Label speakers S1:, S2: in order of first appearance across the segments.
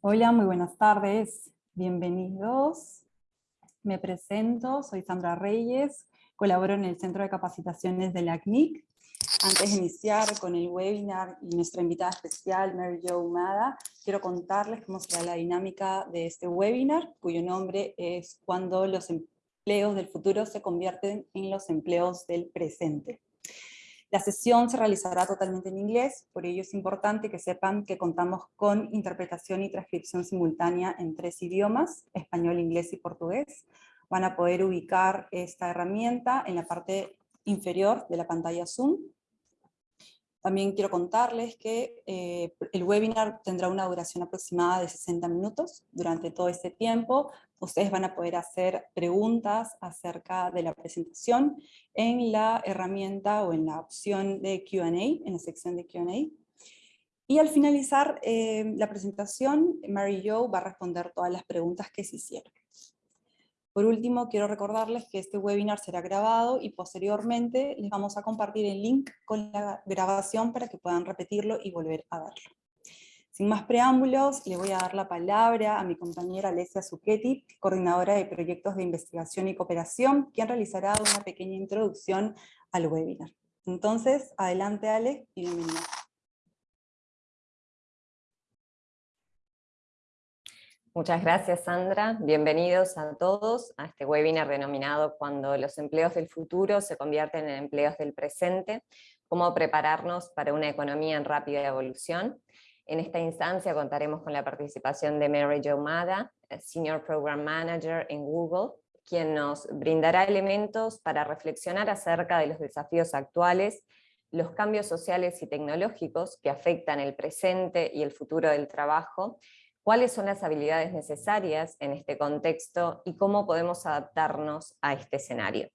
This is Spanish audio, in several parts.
S1: Hola, muy buenas tardes. Bienvenidos. Me presento, soy Sandra Reyes, colaboro en el Centro de Capacitaciones de la CNIC. Antes de iniciar con el webinar y nuestra invitada especial, Mary Jo Humada, quiero contarles cómo será la dinámica de este webinar, cuyo nombre es Cuando los empleos del futuro se convierten en los empleos del presente. La sesión se realizará totalmente en inglés, por ello es importante que sepan que contamos con interpretación y transcripción simultánea en tres idiomas, español, inglés y portugués. Van a poder ubicar esta herramienta en la parte inferior de la pantalla Zoom. También quiero contarles que eh, el webinar tendrá una duración aproximada de 60 minutos. Durante todo este tiempo ustedes van a poder hacer preguntas acerca de la presentación en la herramienta o en la opción de Q&A, en la sección de Q&A. Y al finalizar eh, la presentación, Mary Jo va a responder todas las preguntas que se hicieron. Por último, quiero recordarles que este webinar será grabado y posteriormente les vamos a compartir el link con la grabación para que puedan repetirlo y volver a verlo. Sin más preámbulos, le voy a dar la palabra a mi compañera Alessia Zucchetti, coordinadora de proyectos de investigación y cooperación, quien realizará una pequeña introducción al webinar. Entonces, adelante Ale y bienvenida.
S2: Muchas gracias Sandra, bienvenidos a todos a este webinar denominado Cuando los empleos del futuro se convierten en empleos del presente, cómo prepararnos para una economía en rápida evolución. En esta instancia contaremos con la participación de Mary Jo Mada, Senior Program Manager en Google, quien nos brindará elementos para reflexionar acerca de los desafíos actuales, los cambios sociales y tecnológicos que afectan el presente y el futuro del trabajo, cuáles son las habilidades necesarias en este contexto y cómo podemos adaptarnos a este escenario.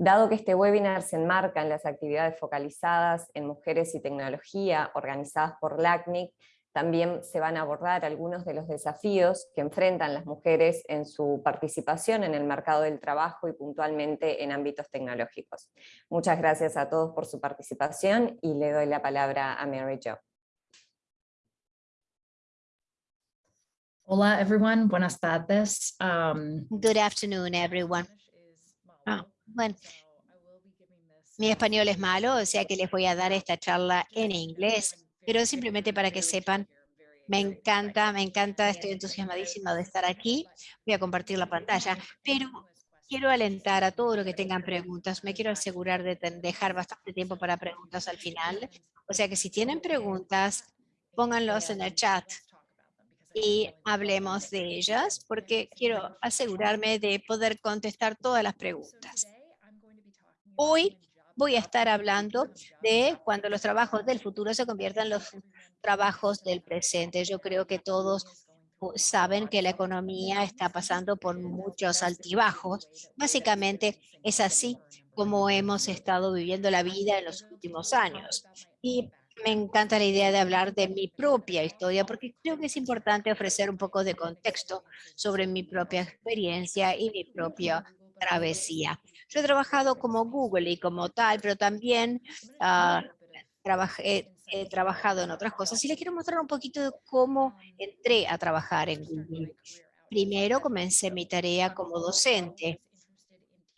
S2: Dado que este webinar se enmarca en las actividades focalizadas en mujeres y tecnología organizadas por LACNIC, también se van a abordar algunos de los desafíos que enfrentan las mujeres en su participación en el mercado del trabajo y puntualmente en ámbitos tecnológicos. Muchas gracias a todos por su participación y le doy la palabra a Mary Jo.
S3: Hola everyone, buenas tardes. Um,
S4: Good afternoon everyone. Bueno, mi español es malo, o sea que les voy a dar esta charla en inglés, pero simplemente para que sepan, me encanta, me encanta, estoy entusiasmadísima de estar aquí. Voy a compartir la pantalla, pero quiero alentar a todos los que tengan preguntas. Me quiero asegurar de dejar bastante tiempo para preguntas al final. O sea que si tienen preguntas, pónganlos en el chat y hablemos de ellas porque quiero asegurarme de poder contestar todas las preguntas. Hoy voy a estar hablando de cuando los trabajos del futuro se conviertan en los trabajos del presente. Yo creo que todos saben que la economía está pasando por muchos altibajos. Básicamente es así como hemos estado viviendo la vida en los últimos años. Y me encanta la idea de hablar de mi propia historia porque creo que es importante ofrecer un poco de contexto sobre mi propia experiencia y mi propia travesía. Yo he trabajado como Google y como tal, pero también ah, trabajé, he trabajado en otras cosas y les quiero mostrar un poquito de cómo entré a trabajar en Google. Primero comencé mi tarea como docente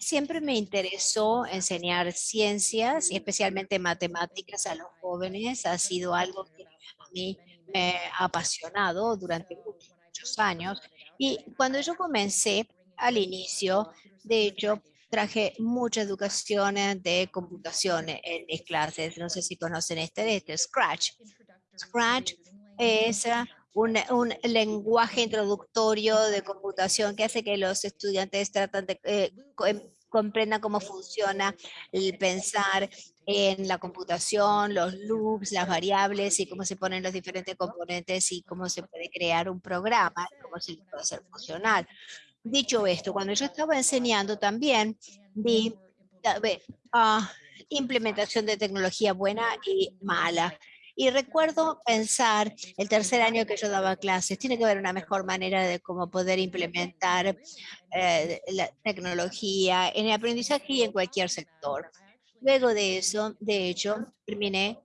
S4: Siempre me interesó enseñar ciencias y especialmente matemáticas a los jóvenes. Ha sido algo que a mí me ha apasionado durante muchos años. Y cuando yo comencé al inicio, de hecho, traje mucha educación de computación en mis clases. No sé si conocen este, este Scratch. Scratch es un, un, lenguaje introductorio de computación que hace que los estudiantes tratan de, eh, em, comprendan cómo funciona el pensar en la computación, los loops, las variables y cómo se ponen los diferentes componentes y cómo se puede crear un programa, cómo se puede hacer funcional. Dicho esto, cuando yo estaba enseñando también vi uh, implementación de tecnología buena y mala. Y recuerdo pensar el tercer año que yo daba clases, tiene que haber una mejor manera de cómo poder implementar eh, la tecnología en el aprendizaje y en cualquier sector. Luego de eso, de hecho, terminé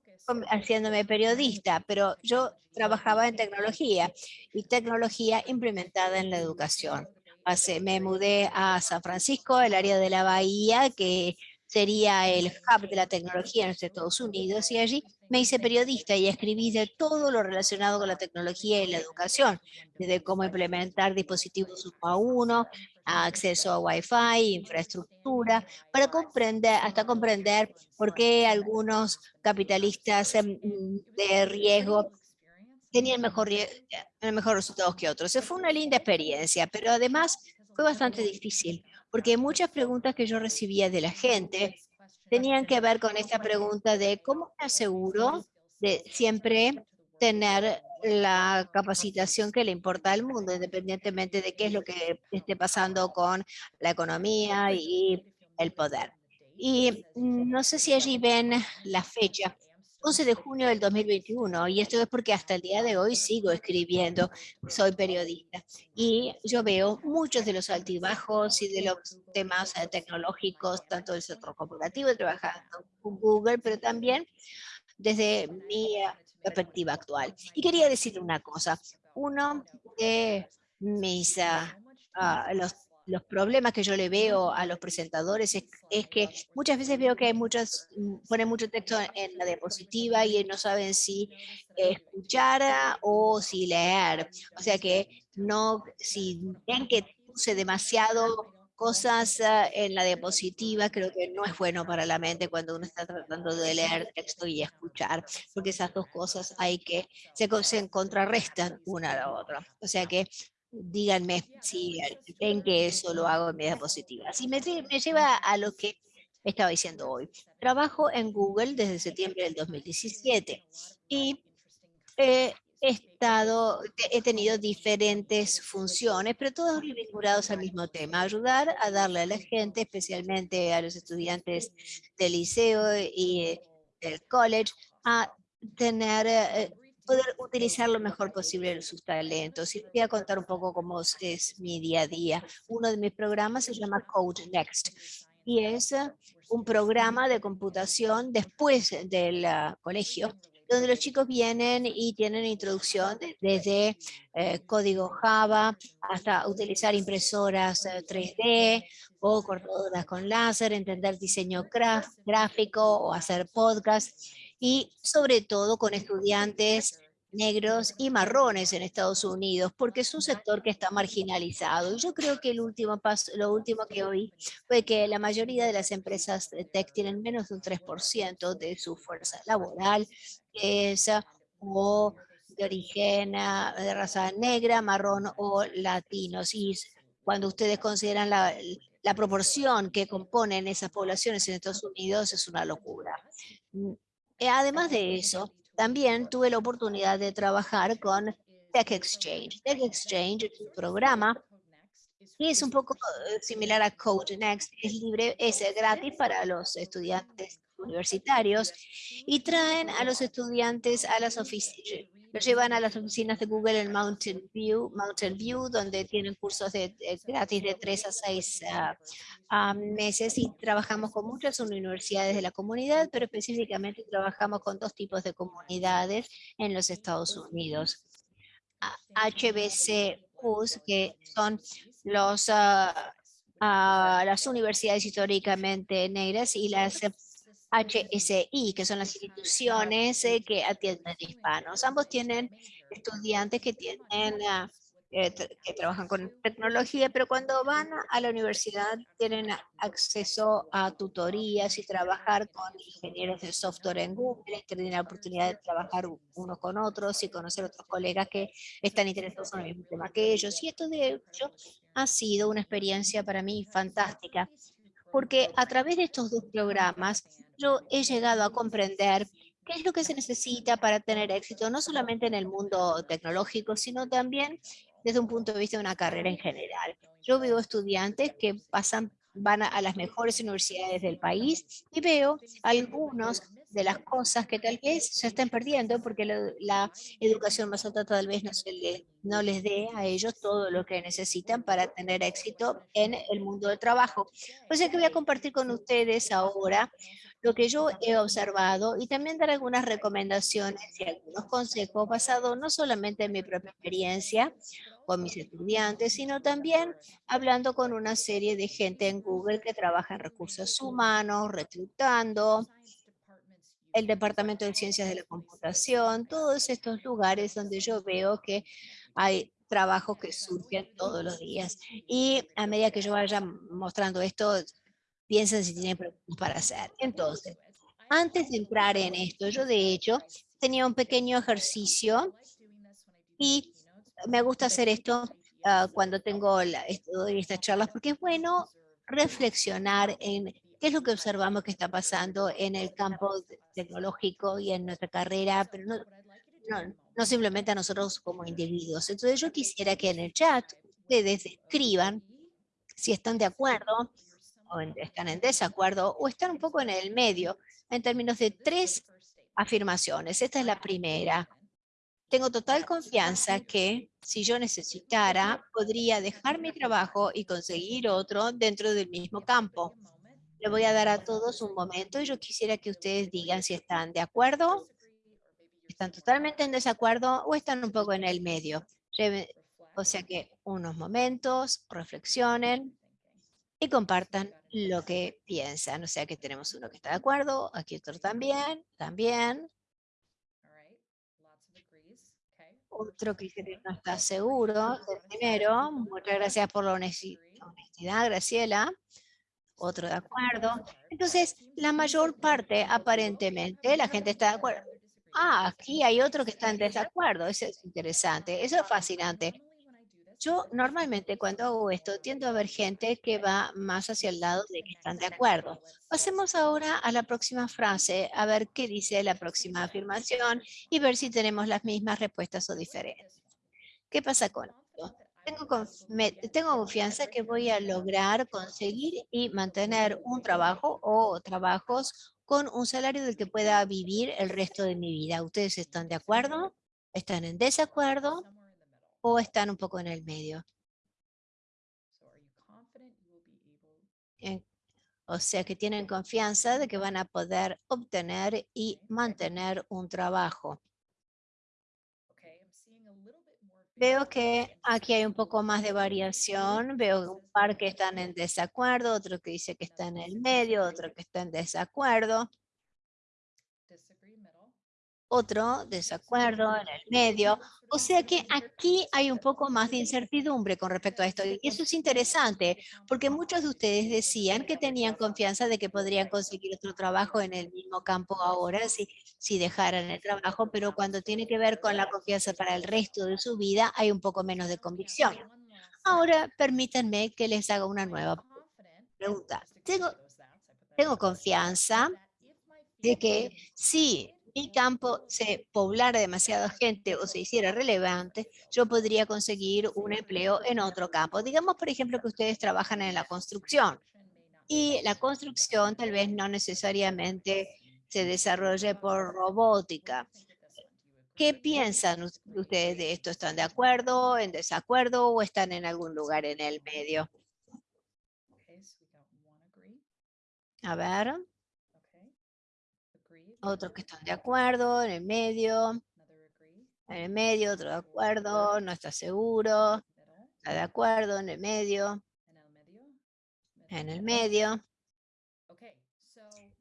S4: haciéndome periodista, pero yo trabajaba en tecnología y tecnología implementada en la educación. Hace, me mudé a San Francisco, el área de la Bahía, que sería el hub de la tecnología en los Estados Unidos, y allí me hice periodista y escribí de todo lo relacionado con la tecnología y la educación, desde cómo implementar dispositivos uno a uno, acceso a Wi-Fi, infraestructura, para comprender, hasta comprender por qué algunos capitalistas em, de riesgo tenían mejor, resultados que otros. Fue una linda experiencia, pero además fue bastante difícil, porque muchas preguntas que yo recibía de la gente tenían que ver con esta pregunta de cómo me aseguro de siempre tener la capacitación que le importa al mundo, independientemente de qué es lo que esté pasando con la economía y el poder. Y no sé si allí ven la fecha, 11 de junio del 2021, y esto es porque hasta el día de hoy sigo escribiendo, soy periodista, y yo veo muchos de los altibajos y de los temas eh, tecnológicos, tanto del sector corporativo, trabajando con Google, pero también desde mi eh, perspectiva actual. Y quería decir una cosa, uno de mis, uh, los los problemas que yo le veo a los presentadores es, que muchas veces veo que hay muchos, mm, ponen mucho texto en la diapositiva y no saben si escuchar o si leer. O sea que no, si ven que puse demasiado cosas ah, en la diapositiva, creo que no es bueno para la mente cuando uno está tratando de leer texto y escuchar, porque esas dos cosas hay que, se, se contrarrestan una a la otra. O sea que díganme si ven que eso lo hago en mi diapositiva. Si me, me lleva a lo que estaba diciendo hoy. Trabajo en Google desde septiembre del 2017 y he estado, he tenido diferentes funciones, pero todos vinculados al mismo tema, ayudar a darle a la gente, especialmente a los estudiantes del liceo y del college, a tener eh, poder utilizar lo mejor posible sus talentos. Y voy a contar un poco cómo es mi día a día. Uno de mis programas se llama Code Next y es uh, un programa de computación después del uh, colegio donde los chicos vienen y tienen introducción desde eh, código Java hasta utilizar impresoras 3D eh, o cortadoras con láser, entender diseño gráfico o hacer podcast y sobre todo con estudiantes negros y marrones en Estados Unidos, porque es un sector que está marginalizado. Yo creo que el último paso, lo último que oí fue que la mayoría de las empresas de tech tienen menos de un 3% de su fuerza laboral, que es o de origen ah, de raza negra, marrón o latinos. Y cuando ustedes consideran la, la proporción que componen esas poblaciones en Estados Unidos, es una locura. Eh, además de eso, también tuve la oportunidad de trabajar con Tech Exchange. Tech Exchange es un programa que es un poco eh, similar a Code Next, es libre, es gratis para los estudiantes universitarios y traen a los estudiantes a las oficinas, los llevan a las oficinas de Google en Mountain View, Mountain View donde tienen cursos de, gratis de tres a seis ah, meses y trabajamos con muchas universidades de la comunidad, pero específicamente trabajamos con dos tipos de comunidades en los Estados Unidos. HBCUs, que son ah, ah, las universidades históricamente negras y las HSI, que son las instituciones eh, que atienden hispanos. Ambos tienen estudiantes que tienen eh, que trabajan con tecnología, pero cuando van a la universidad tienen acceso a tutorías y trabajar con ingenieros de software en Google, tienen la oportunidad de trabajar unos con otros y conocer otros colegas que están interesados en el mismo tema que ellos. Y esto de hecho ha sido una experiencia para mí fantástica, porque a través de estos dos programas yo he llegado a comprender qué es lo que se necesita para tener éxito, no solamente en el mundo tecnológico, sino también desde un punto de vista de una carrera en general. Yo veo estudiantes que pasan, van a, las mejores universidades del país y veo algunos de las cosas que tal vez se están perdiendo porque la, educación más alta tal vez no, se no les dé a ellos todo lo que necesitan para tener éxito en el mundo del trabajo. O sea que voy a compartir con ustedes ahora lo que yo he observado y también dar algunas recomendaciones y algunos consejos basados no solamente en mi propia experiencia con mis estudiantes, sino también hablando con una serie de gente en Google que trabaja en recursos humanos, reclutando, el Departamento de Ciencias de la Computación, todos estos lugares donde yo veo que hay trabajos que surgen todos los días. Y a medida que yo vaya mostrando esto, piensen si tienen preguntas para hacer. Entonces, antes de entrar en esto, yo de hecho tenía un pequeño ejercicio y me gusta hacer esto ah, cuando tengo la, estas charlas porque es bueno reflexionar en qué es lo que observamos que está pasando en el campo tecnológico y en nuestra carrera, pero no, no, no simplemente a nosotros como individuos. Entonces yo quisiera que en el chat ustedes escriban si están de acuerdo o están en desacuerdo o están un poco en el medio en términos de tres afirmaciones. Esta es la primera. Tengo total confianza que si yo necesitara, podría dejar mi trabajo y conseguir otro dentro del mismo campo. Le voy a dar a todos un momento y yo quisiera que ustedes digan si están de acuerdo, están totalmente en desacuerdo o están un poco en el medio. O sea que unos momentos, reflexionen y compartan lo que piensan. O sea que tenemos uno que está de acuerdo, aquí otro también, también. Otro que no está seguro primero. Muchas gracias por la honestidad, Graciela. Otro de acuerdo. Entonces, la mayor parte, aparentemente, la gente está de acuerdo. Ah, aquí hay otro que está en desacuerdo. Eso es interesante. Eso es fascinante. Yo normalmente cuando hago esto tiendo a ver gente que va más hacia el lado de que están de acuerdo. Pasemos ahora a la próxima frase, a ver qué dice la próxima afirmación y ver si tenemos las mismas respuestas o diferentes. ¿Qué pasa con esto? Tengo, tengo confianza que voy a lograr conseguir y mantener un trabajo o trabajos con un salario del que pueda vivir el resto de mi vida. ¿Ustedes están de acuerdo? ¿Están en desacuerdo? O están un poco en el medio. O sea que tienen confianza de que van a poder obtener y mantener un trabajo. Veo que aquí hay un poco más de variación. Veo un par que están en desacuerdo, otro que dice que está en el medio, otro que está en desacuerdo otro desacuerdo en el medio. O sea que aquí hay un poco más de incertidumbre con respecto a esto. Y eso es interesante, porque muchos de ustedes decían que tenían confianza de que podrían conseguir otro trabajo en el mismo campo ahora si, si dejaran el trabajo, pero cuando tiene que ver con la confianza para el resto de su vida, hay un poco menos de convicción. Ahora, permítanme que les haga una nueva pregunta. Tengo, tengo confianza de que si mi campo se poblara demasiada gente o se hiciera relevante, yo podría conseguir un empleo en otro campo. Digamos, por ejemplo, que ustedes trabajan en la construcción y la construcción tal vez no necesariamente se desarrolle por robótica. ¿Qué piensan ustedes de esto? ¿Están de acuerdo, en desacuerdo o están en algún lugar en el medio? A ver otros que están de acuerdo, en el medio, en el medio, otro de acuerdo, no está seguro, está de acuerdo, en el medio, en el medio.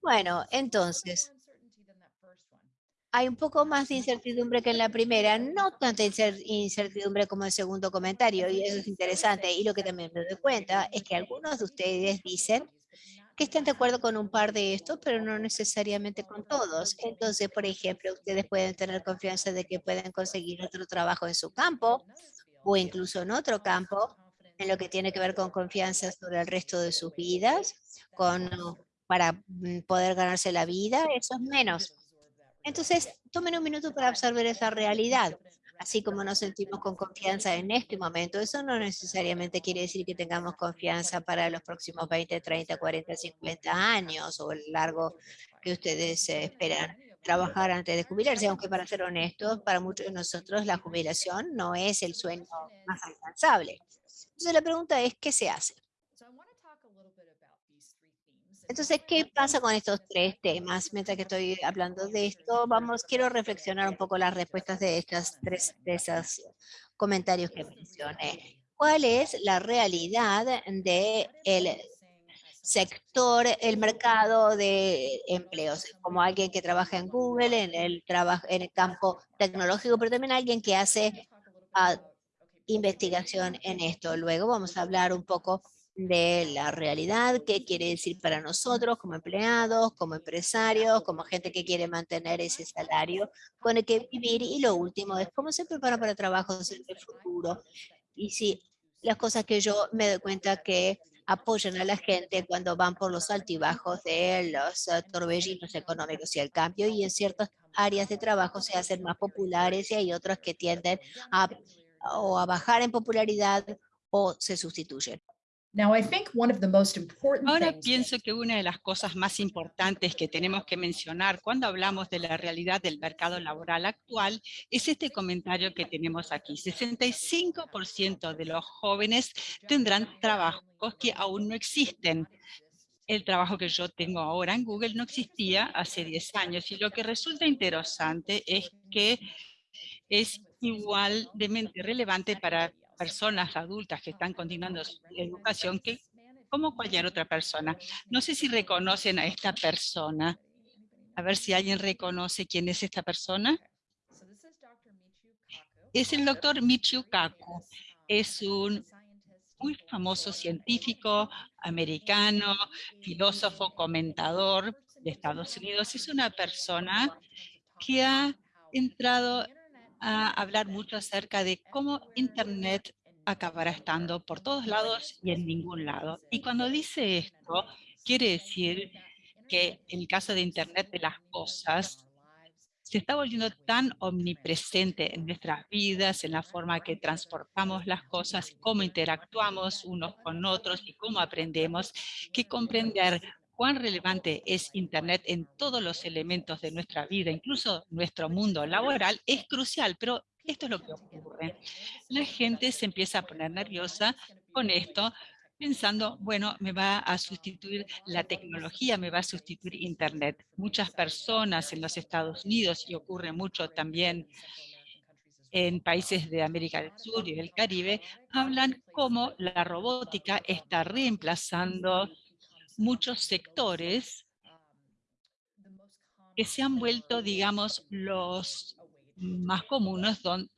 S4: Bueno, entonces, hay un poco más de incertidumbre que en la primera, no tanta incertidumbre como el segundo comentario, y eso es interesante. Y lo que también me doy cuenta es que algunos de ustedes dicen que estén de acuerdo con un par de estos, pero no necesariamente con todos. Entonces, por ejemplo, ustedes pueden tener confianza de que pueden conseguir otro trabajo en su campo o incluso en otro campo, en lo que tiene que ver con confianza sobre el resto de sus vidas, con, para mm, poder ganarse la vida, eso es menos. Entonces, tomen un minuto para absorber esa realidad así como nos sentimos con confianza en este momento, eso no necesariamente quiere decir que tengamos confianza para los próximos 20, 30, 40, 50 años o el largo que ustedes esperan trabajar antes de jubilarse, aunque para ser honestos, para muchos de nosotros la jubilación no es el sueño más alcanzable. Entonces la pregunta es, ¿qué se hace? Entonces, ¿qué pasa con estos tres temas? Mientras que estoy hablando de esto, vamos, quiero reflexionar un poco las respuestas de estas tres, de esos comentarios que mencioné. ¿Cuál es la realidad del el sector, el mercado de empleos? Como alguien que trabaja en Google, en el, trabajo, en el campo tecnológico, pero también alguien que hace ah, investigación en esto. Luego vamos a hablar un poco de la realidad, qué quiere decir para nosotros como empleados, como empresarios, como gente que quiere mantener ese salario con el que vivir. Y lo último es cómo se prepara para trabajos en el futuro. Y si las cosas que yo me doy cuenta que apoyan a la gente cuando van por los altibajos de los uh, torbellinos económicos y el cambio y en ciertas áreas de trabajo se hacen más populares y hay otras que tienden a, o a bajar en popularidad o se sustituyen.
S5: Ahora pienso que una de las cosas más importantes que tenemos que mencionar cuando hablamos de la realidad del mercado laboral actual es este comentario que tenemos aquí. 65% de los jóvenes tendrán trabajos que aún no existen. El trabajo que yo tengo ahora en Google no existía hace 10 años y lo que resulta interesante es que es igualmente relevante para personas adultas que están continuando su educación que como cualquier otra persona. No sé si reconocen a esta persona. A ver si alguien reconoce quién es esta persona. Es el doctor Michio Kaku. Es un muy famoso científico americano, filósofo, comentador de Estados Unidos. Es una persona que ha entrado a hablar mucho acerca de cómo Internet acabará estando por todos lados y en ningún lado. Y cuando dice esto, quiere decir que el caso de Internet de las cosas, se está volviendo tan omnipresente en nuestras vidas, en la forma que transportamos las cosas, cómo interactuamos unos con otros y cómo aprendemos, que comprender cuán relevante es Internet en todos los elementos de nuestra vida, incluso nuestro mundo laboral, es crucial, pero esto es lo que ocurre. La gente se empieza a poner nerviosa con esto, pensando, bueno, me va a sustituir la tecnología, me va a sustituir Internet. Muchas personas en los Estados Unidos, y ocurre mucho también en países de América del Sur y del Caribe, hablan cómo la robótica está reemplazando muchos sectores que se han vuelto, digamos, los más comunes donde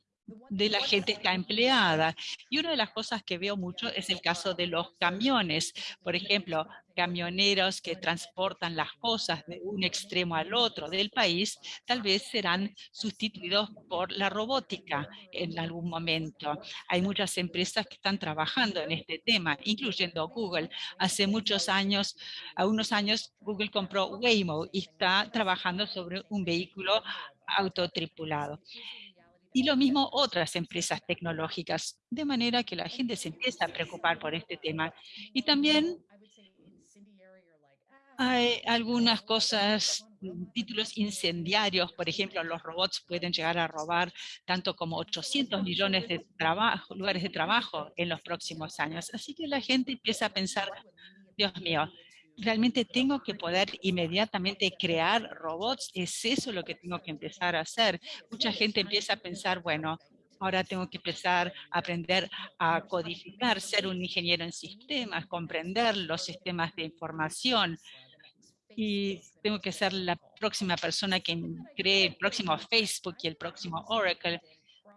S5: de la gente está empleada. Y una de las cosas que veo mucho es el caso de los camiones. Por ejemplo, camioneros que transportan las cosas de un extremo al otro del país, tal vez serán sustituidos por la robótica en algún momento. Hay muchas empresas que están trabajando en este tema, incluyendo Google. Hace muchos años, a unos años, Google compró Waymo y está trabajando sobre un vehículo autotripulado. Y lo mismo otras empresas tecnológicas, de manera que la gente se empieza a preocupar por este tema. Y también hay algunas cosas, mm, títulos incendiarios, por ejemplo, los robots pueden llegar a robar tanto como 800 millones de trabajo, lugares de trabajo en los próximos años. Así que la gente empieza a pensar, Dios mío, realmente tengo que poder inmediatamente crear robots, ¿es eso lo que tengo que empezar a hacer? Mucha gente empieza a pensar, bueno, ahora tengo que empezar a aprender a codificar, ser un ingeniero en sistemas, comprender los sistemas de información, y tengo que ser la próxima persona que cree el próximo Facebook y el próximo Oracle.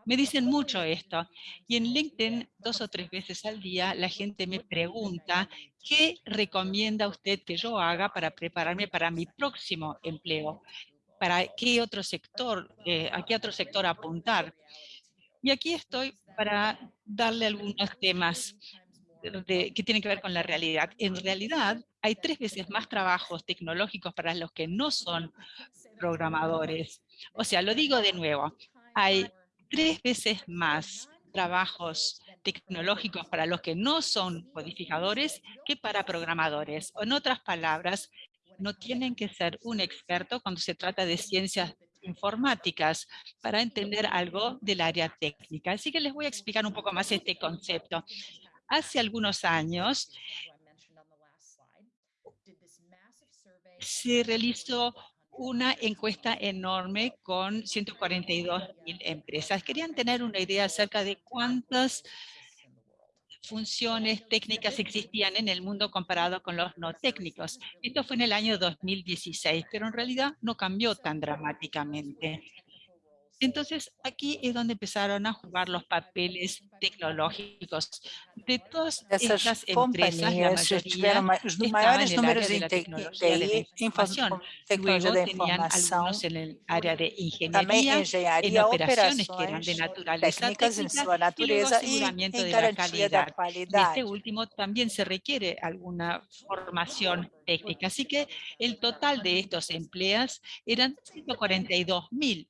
S5: Me dicen mucho esto. Y en LinkedIn, dos o tres veces al día, la gente me pregunta, ¿qué recomienda usted que yo haga para prepararme para mi próximo empleo? ¿Para qué otro sector, eh, a qué otro sector apuntar? Y aquí estoy para darle algunos temas que tienen que ver con la realidad. En realidad, hay tres veces más trabajos tecnológicos para los que no son programadores. O sea, lo digo de nuevo, hay tres veces más trabajos tecnológicos para los que no son codificadores que para programadores. En otras palabras, no tienen que ser un experto cuando se trata de ciencias informáticas para entender algo del área técnica. Así que les voy a explicar un poco más este concepto. Hace algunos años se realizó una encuesta enorme con 142 mil empresas. Querían tener una idea acerca de cuántas funciones técnicas existían en el mundo comparado con los no técnicos. Esto fue en el año 2016, pero en realidad no cambió tan dramáticamente. Entonces, aquí es donde empezaron a jugar los papeles tecnológicos. De todas estas empresas, la mayoría
S6: os maiores números de TI, informação, tecnologia da informação,
S5: algunos en el área de ingeniería, en operaciones que eran de naturaleza técnica
S6: sua
S5: y luego
S6: natureza e
S5: aseguramiento de la calidad. En
S6: qualidade.
S5: este último también se requiere alguna formación técnica. Así que el total de estos empleos eran 142 mil.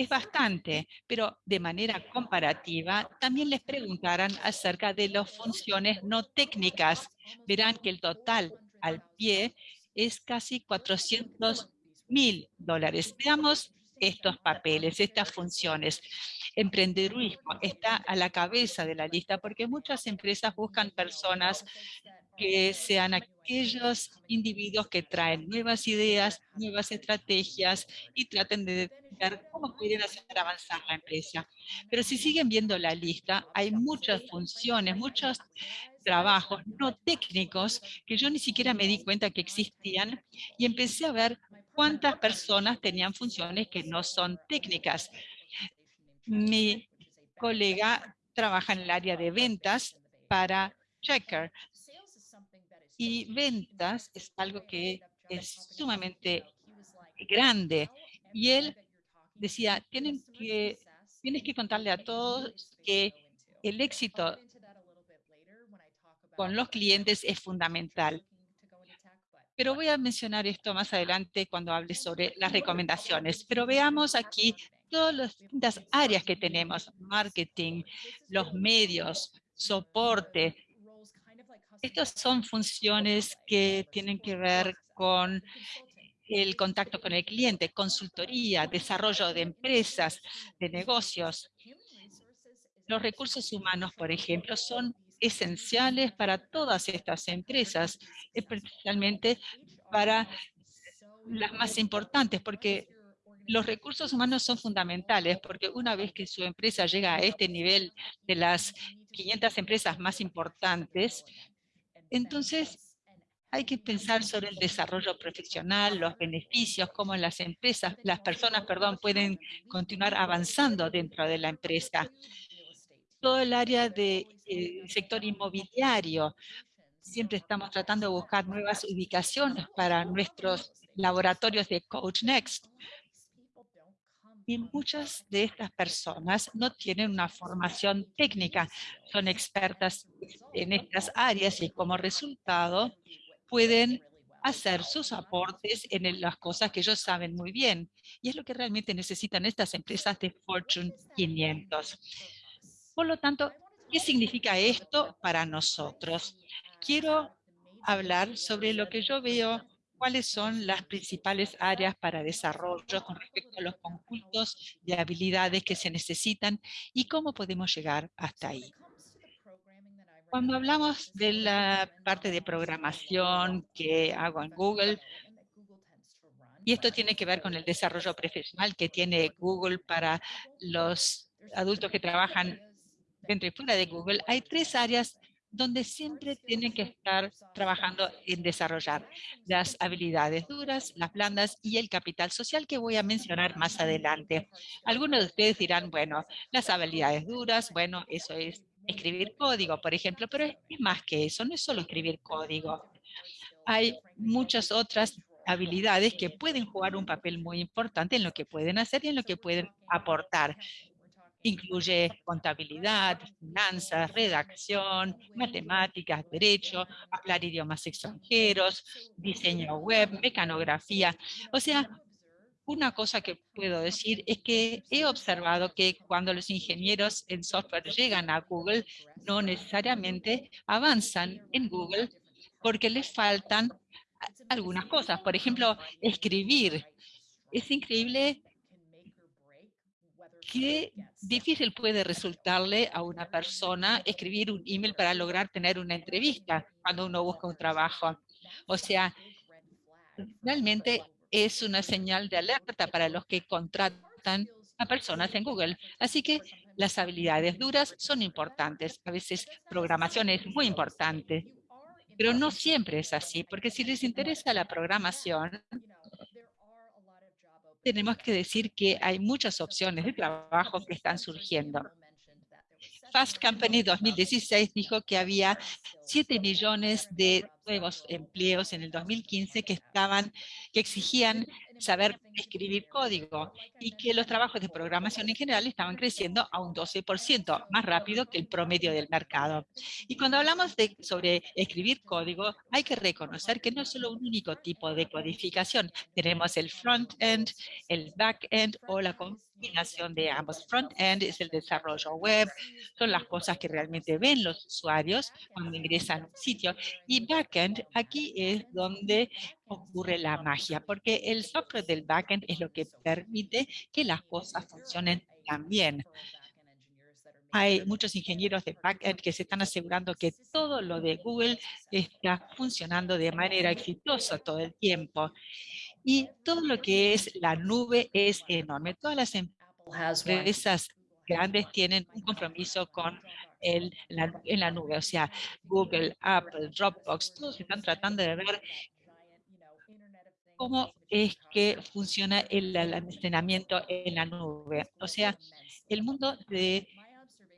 S5: Es bastante, pero de manera comparativa también les preguntarán acerca de las funciones no técnicas. Verán que el total al pie es casi 400 mil dólares. Veamos estos papeles, estas funciones. Emprendedurismo está a la cabeza de la lista porque muchas empresas buscan personas que sean aquellos individuos que traen nuevas ideas, nuevas estrategias y traten de ver cómo pueden hacer avanzar la empresa. Pero si siguen viendo la lista, hay muchas funciones, muchos trabajos no técnicos que yo ni siquiera me di cuenta que existían y empecé a ver cuántas personas tenían funciones que no son técnicas. Mi colega trabaja en el área de ventas para Checker y ventas es algo que es sumamente grande. Y él decía, tienen que, tienes que contarle a todos que el éxito con los clientes es fundamental. Pero voy a mencionar esto más adelante cuando hable sobre las recomendaciones. Pero veamos aquí todas las distintas áreas que tenemos, marketing, los medios, soporte, estas son funciones que tienen que ver con el contacto con el cliente, consultoría, desarrollo de empresas, de negocios. Los recursos humanos, por ejemplo, son esenciales para todas estas empresas, especialmente para las más importantes, porque los recursos humanos son fundamentales, porque una vez que su empresa llega a este nivel de las 500 empresas más importantes, entonces, hay que pensar sobre el desarrollo profesional, los beneficios, cómo las empresas, las personas, perdón, pueden continuar avanzando dentro de la empresa. Todo el área del de, sector inmobiliario, siempre estamos tratando de buscar nuevas ubicaciones para nuestros laboratorios de Coach Next. Y muchas de estas personas no tienen una formación técnica, son expertas en estas áreas y como resultado pueden hacer sus aportes en las cosas que ellos saben muy bien. Y es lo que realmente necesitan estas empresas de Fortune 500. Por lo tanto, ¿qué significa esto para nosotros? Quiero hablar sobre lo que yo veo cuáles son las principales áreas para desarrollo con respecto a los conjuntos de habilidades que se necesitan y cómo podemos llegar hasta ahí. Cuando hablamos de la parte de programación que hago en Google, y esto tiene que ver con el desarrollo profesional que tiene Google para los adultos que trabajan dentro y fuera de Google, hay tres áreas donde siempre tienen que estar trabajando en desarrollar las habilidades duras, las blandas y el capital social que voy a mencionar más adelante. Algunos de ustedes dirán, bueno, las habilidades duras, bueno, eso es escribir código, por ejemplo, pero es más que eso, no es solo escribir código. Hay muchas otras habilidades que pueden jugar un papel muy importante en lo que pueden hacer y en lo que pueden aportar. Incluye contabilidad, finanzas, redacción, matemáticas, derecho, hablar idiomas extranjeros, diseño web, mecanografía. O sea, una cosa que puedo decir es que he observado que cuando los ingenieros en software llegan a Google, no necesariamente avanzan en Google porque les faltan algunas cosas. Por ejemplo, escribir. Es increíble qué difícil puede resultarle a una persona escribir un email para lograr tener una entrevista cuando uno busca un trabajo. O sea, realmente es una señal de alerta para los que contratan a personas en Google. Así que las habilidades duras son importantes. A veces programación es muy importante, pero no siempre es así, porque si les interesa la programación, tenemos que decir que hay muchas opciones de trabajo que están surgiendo. Fast Company 2016 dijo que había 7 millones de nuevos empleos en el 2015 que estaban, que exigían saber escribir código y que los trabajos de programación en general estaban creciendo a un 12%, más rápido que el promedio del mercado. Y cuando hablamos de, sobre escribir código, hay que reconocer que no es solo un único tipo de codificación. Tenemos el front-end, el back-end o la combinación de ambos. Front-end es el desarrollo web, son las cosas que realmente ven los usuarios cuando ingresan a un sitio. Y back-end, aquí es donde ocurre la magia, porque el software del backend es lo que permite que las cosas funcionen tan bien. Hay muchos ingenieros de backend que se están asegurando que todo lo de Google está funcionando de manera exitosa todo el tiempo. Y todo lo que es la nube es enorme. Todas las empresas grandes tienen un compromiso con el, en la nube. O sea, Google, Apple, Dropbox, todos están tratando de ver cómo es que funciona el almacenamiento en la nube. O sea, el mundo de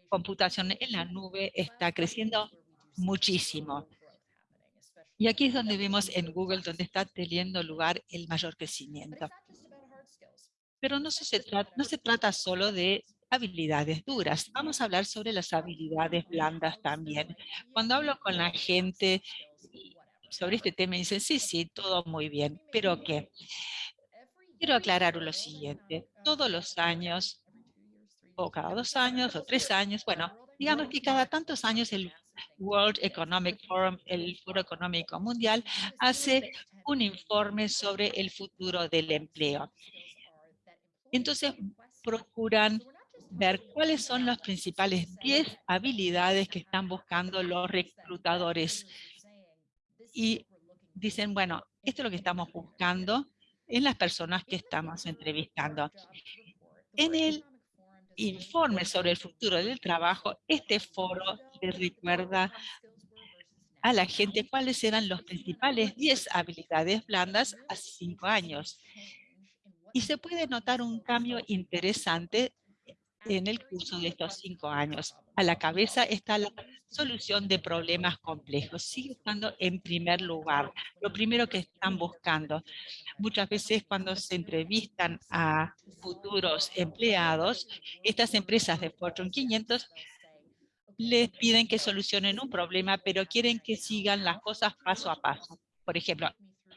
S5: computación en la nube está creciendo muchísimo. Y aquí es donde vemos en Google donde está teniendo lugar el mayor crecimiento. Pero no se, trata, no se trata solo de habilidades duras. Vamos a hablar sobre las habilidades blandas también. Cuando hablo con la gente sobre este tema y dicen, sí, sí, todo muy bien, pero ¿qué? Quiero aclarar lo siguiente. Todos los años, o cada dos años, o tres años, bueno, digamos que cada tantos años el World Economic Forum, el Foro Económico Mundial, hace un informe sobre el futuro del empleo. Entonces, procuran ver cuáles son las principales 10 habilidades que están buscando los reclutadores y dicen, bueno, esto es lo que estamos buscando en las personas que estamos entrevistando. En el informe sobre el futuro del trabajo, este foro le recuerda a la gente cuáles eran los principales 10 habilidades blandas a 5 años. Y se puede notar un cambio interesante en el curso de estos cinco años. A la cabeza está la solución de problemas complejos. Sigue estando en primer lugar. Lo primero que están buscando. Muchas veces cuando se entrevistan a futuros empleados, estas empresas de Fortune 500 les piden que solucionen un problema, pero quieren que sigan las cosas paso a paso. Por ejemplo,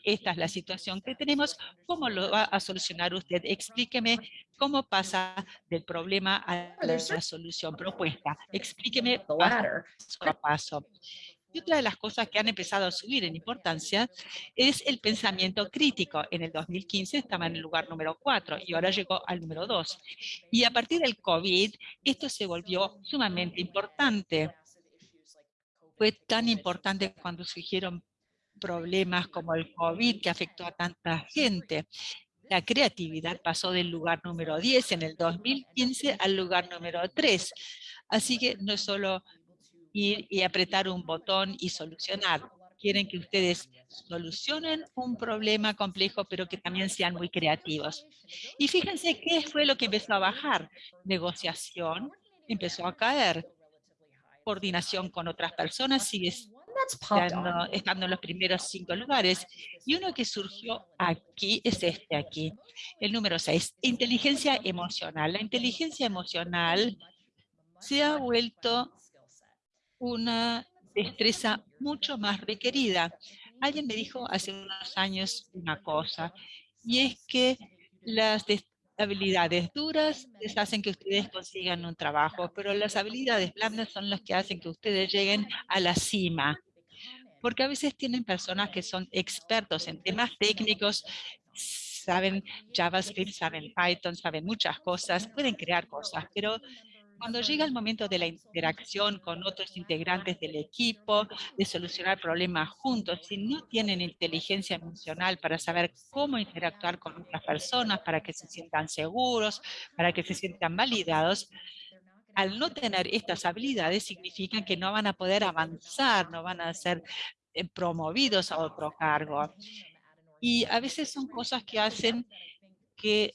S5: esta es la situación que tenemos, ¿cómo lo va a solucionar usted? Explíqueme cómo pasa del problema a la solución propuesta. Explíqueme paso a paso. Y otra de las cosas que han empezado a subir en importancia es el pensamiento crítico. En el 2015 estaba en el lugar número 4 y ahora llegó al número 2. Y a partir del COVID, esto se volvió sumamente importante. Fue tan importante cuando surgieron problemas como el COVID que afectó a tanta gente. La creatividad pasó del lugar número 10 en el 2015 al lugar número 3. Así que no es solo ir y apretar un botón y solucionar. Quieren que ustedes solucionen un problema complejo, pero que también sean muy creativos. Y fíjense qué fue lo que empezó a bajar. Negociación empezó a caer. Coordinación con otras personas sigue estando, en los primeros cinco lugares. Y uno que surgió aquí es este aquí, el número seis, inteligencia emocional. La inteligencia emocional se ha vuelto una destreza mucho más requerida. Alguien me dijo hace unos años una cosa, y es que las habilidades duras les hacen que ustedes consigan un trabajo, pero las habilidades blandas son las que hacen que ustedes lleguen a la cima porque a veces tienen personas que son expertos en temas técnicos, saben JavaScript, saben Python, saben muchas cosas, pueden crear cosas, pero Cuando llega el momento de la interacción con otros integrantes del equipo, de solucionar problemas juntos, si no tienen inteligencia emocional para saber cómo interactuar con otras personas, para que se sientan seguros, para que se sientan validados, al no tener estas habilidades significa que no van a poder avanzar, no van a ser eh, promovidos a otro cargo. Y a veces son cosas que hacen que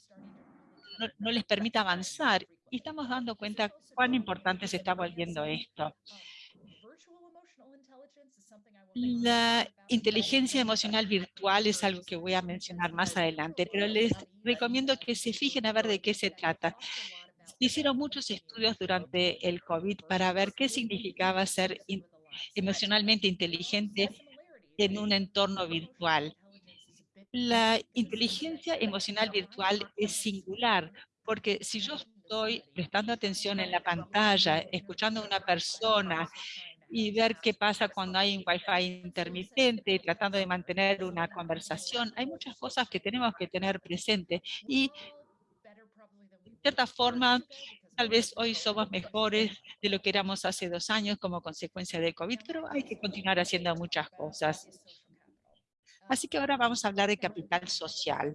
S5: no, les permita avanzar. Y estamos dando cuenta cuán importante se está volviendo esto. La inteligencia emocional virtual es algo que voy a mencionar más adelante, pero les recomiendo que se fijen a ver de qué se trata. Hicieron muchos estudios durante el COVID para ver qué significaba ser emocionalmente inteligente en un entorno virtual. La inteligencia emocional virtual es singular, porque si yo estoy prestando atención en la pantalla, escuchando a una persona y ver qué pasa cuando hay un wifi intermitente, tratando de mantener una conversación, hay muchas cosas que tenemos que tener presente y cierta forma tal vez hoy somos mejores de lo que éramos hace dos años como consecuencia del COVID, pero hay que continuar haciendo muchas cosas. Así que ahora vamos a hablar de capital social.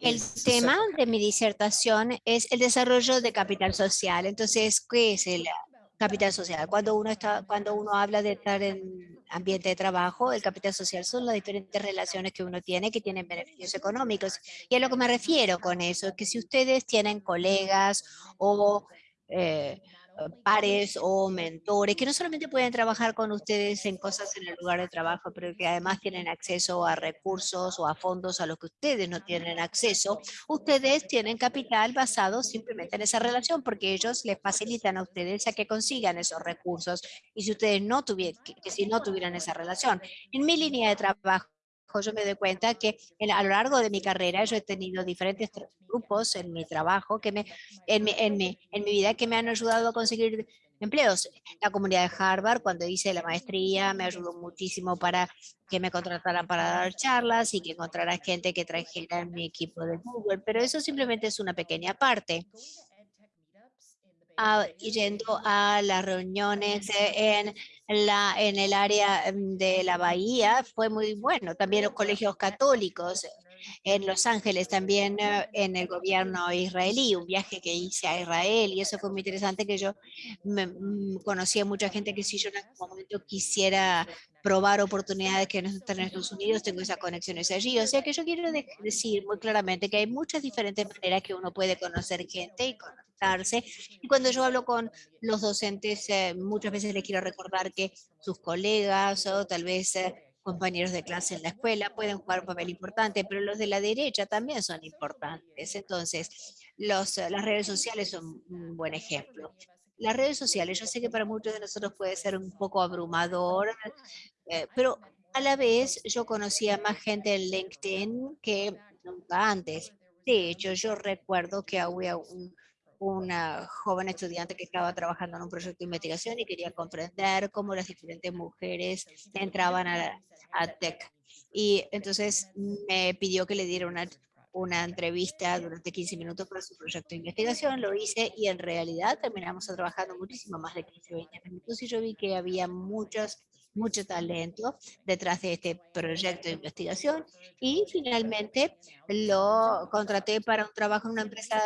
S4: El tema de mi disertación es el desarrollo de capital social. Entonces, ¿qué es el capital social? Cuando uno, está, cuando uno habla de estar en ambiente de trabajo, el capital social son las diferentes relaciones que uno tiene que tienen beneficios económicos. Y a lo que me refiero con eso es que si ustedes tienen colegas o eh, pares o mentores que no solamente pueden trabajar con ustedes en cosas en el lugar de trabajo, pero que además tienen acceso a recursos o a fondos a los que ustedes no tienen acceso, ustedes tienen capital basado simplemente en esa relación porque ellos les facilitan a ustedes a que consigan esos recursos y si ustedes no tuvieran, que si no tuvieran esa relación. En mi línea de trabajo, yo me doy cuenta que a lo largo de mi carrera yo he tenido diferentes grupos en mi trabajo, que me, en, mi, en, mi, en mi vida, que me han ayudado a conseguir empleos. La comunidad de Harvard, cuando hice la maestría, me ayudó muchísimo para que me contrataran para dar charlas y que encontrara gente que trajera en mi equipo de Google, pero eso simplemente es una pequeña parte. Ah, yendo a las reuniones en, la, en el área mm, de la Bahía fue muy bueno. También los colegios católicos en Los Ángeles, también eh, en el gobierno israelí, un viaje que hice a Israel y eso fue muy interesante que yo me, mm, conocí a mucha gente que si yo en algún momento quisiera probar oportunidades que no están en Estados Unidos, tengo esas conexiones allí. O sea que yo quiero decir muy claramente que hay muchas diferentes maneras que uno puede conocer gente y conectarse. Y cuando yo hablo con los docentes, eh, muchas veces les quiero recordar que sus colegas o tal vez eh, compañeros de clase en la escuela pueden jugar un papel importante, pero los de la derecha también son importantes. Entonces, los, las redes sociales son un buen ejemplo. Las redes sociales, yo sé que para muchos de nosotros puede ser un poco abrumador, eh, pero a la vez yo conocía más gente en LinkedIn que nunca antes. De hecho, yo recuerdo que había un, una joven estudiante que estaba trabajando en un proyecto de investigación y quería comprender cómo las diferentes mujeres entraban a, a tech. Y entonces me pidió que le diera una, una entrevista durante 15 minutos para su proyecto de investigación, lo hice y en realidad terminamos trabajando muchísimo más de 15 20 minutos. Y yo vi que había muchos mucho talento detrás de este proyecto de investigación. Y finalmente lo contraté para un trabajo en una empresa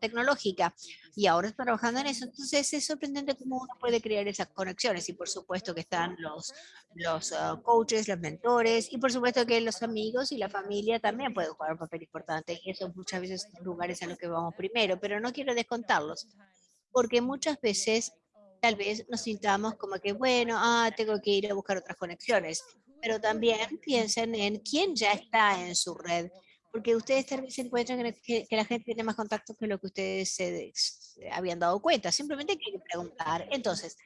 S4: tecnológica. Y ahora está trabajando en eso. Entonces es sorprendente cómo uno puede crear esas conexiones. Y por supuesto que están los, los ah, coaches, los mentores. Y por supuesto que los amigos y la familia también pueden jugar un papel importante. Y eso muchas veces son lugares a los que vamos primero, pero no quiero descontarlos porque muchas veces tal vez nos sintamos como que, bueno, ah, tengo que ir a buscar otras conexiones, pero también piensen en quién ya está en su red, porque ustedes tal se encuentran que, la gente tiene más contactos que lo que ustedes habían dado cuenta, simplemente hay que preguntar. Entonces,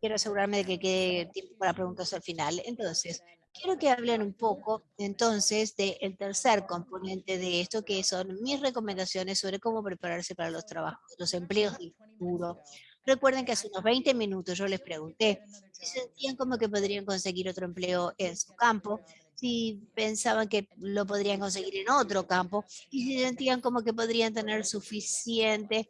S4: quiero asegurarme de que quede tiempo para preguntas al final. Entonces, quiero que hablen un poco entonces del tercer componente de esto, que son mis recomendaciones sobre cómo prepararse para los trabajos, los empleos del futuro, Recuerden que hace unos 20 minutos yo les pregunté si sentían como que podrían conseguir otro empleo en su campo, si pensaban que lo podrían conseguir en otro campo y si sentían como que podrían tener suficiente